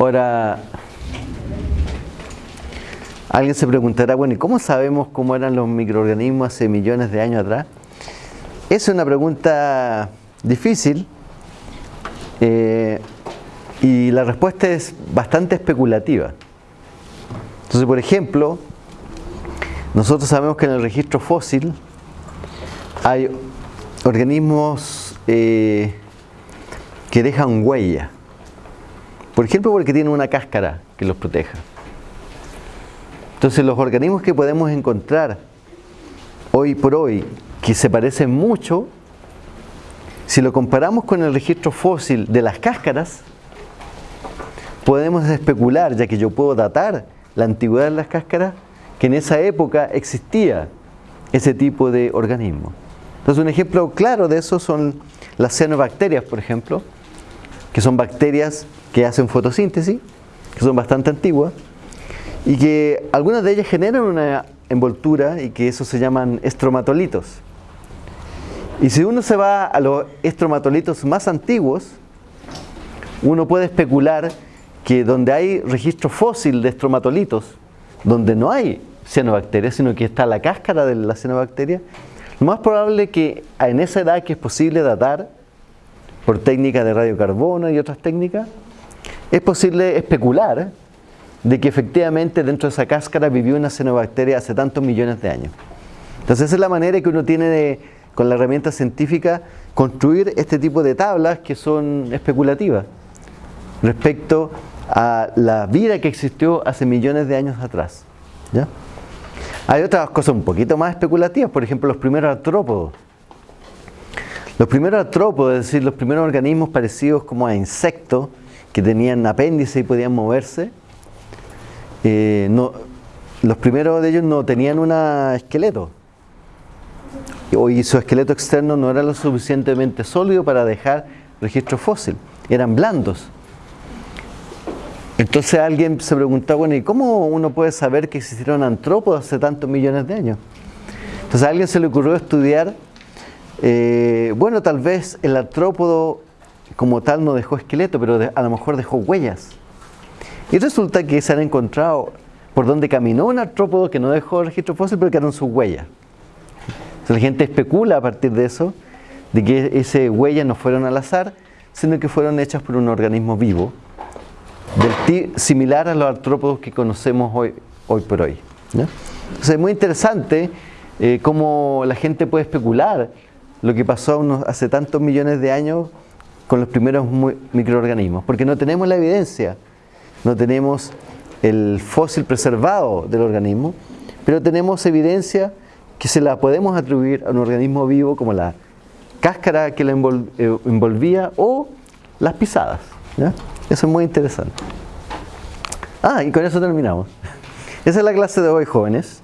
Ahora, alguien se preguntará, bueno, ¿y cómo sabemos cómo eran los microorganismos hace millones de años atrás? Es una pregunta difícil, eh, y la respuesta es bastante especulativa. Entonces, por ejemplo, nosotros sabemos que en el registro fósil hay organismos eh, que dejan huella. Por ejemplo, porque tienen una cáscara que los proteja. Entonces, los organismos que podemos encontrar hoy por hoy, que se parecen mucho si lo comparamos con el registro fósil de las cáscaras, podemos especular, ya que yo puedo datar la antigüedad de las cáscaras, que en esa época existía ese tipo de organismo. Entonces un ejemplo claro de eso son las cianobacterias, por ejemplo, que son bacterias que hacen fotosíntesis, que son bastante antiguas, y que algunas de ellas generan una envoltura y que eso se llaman estromatolitos. Y si uno se va a los estromatolitos más antiguos, uno puede especular que donde hay registro fósil de estromatolitos, donde no hay cianobacterias, sino que está la cáscara de la cianobacteria, lo más probable que en esa edad que es posible datar por técnicas de radiocarbono y otras técnicas, es posible especular de que efectivamente dentro de esa cáscara vivió una cianobacteria hace tantos millones de años. Entonces esa es la manera que uno tiene de, con la herramienta científica, construir este tipo de tablas que son especulativas respecto a la vida que existió hace millones de años atrás. Hay otras cosas un poquito más especulativas, por ejemplo los primeros artrópodos. Los primeros artrópodos, es decir, los primeros organismos parecidos como a insectos que tenían apéndice y podían moverse, eh, no, los primeros de ellos no tenían un esqueleto. Y su esqueleto externo no era lo suficientemente sólido para dejar registro fósil. Eran blandos. Entonces alguien se preguntaba, bueno, ¿y cómo uno puede saber que existieron antrópodos hace tantos millones de años? Entonces a alguien se le ocurrió estudiar, eh, bueno, tal vez el artrópodo como tal no dejó esqueleto, pero a lo mejor dejó huellas. Y resulta que se han encontrado por donde caminó un artrópodo que no dejó registro fósil, pero quedaron sus huellas. Entonces la gente especula a partir de eso, de que esas huellas no fueron al azar, sino que fueron hechas por un organismo vivo, similar a los artrópodos que conocemos hoy, por hoy. Entonces es muy interesante eh, cómo la gente puede especular lo que pasó hace tantos millones de años con los primeros microorganismos, porque no tenemos la evidencia, no tenemos el fósil preservado del organismo, pero tenemos evidencia que se la podemos atribuir a un organismo vivo como la cáscara que la eh, envolvía o las pisadas. Eso es muy interesante. Ah, y con eso terminamos. Esa es la clase de hoy, jóvenes.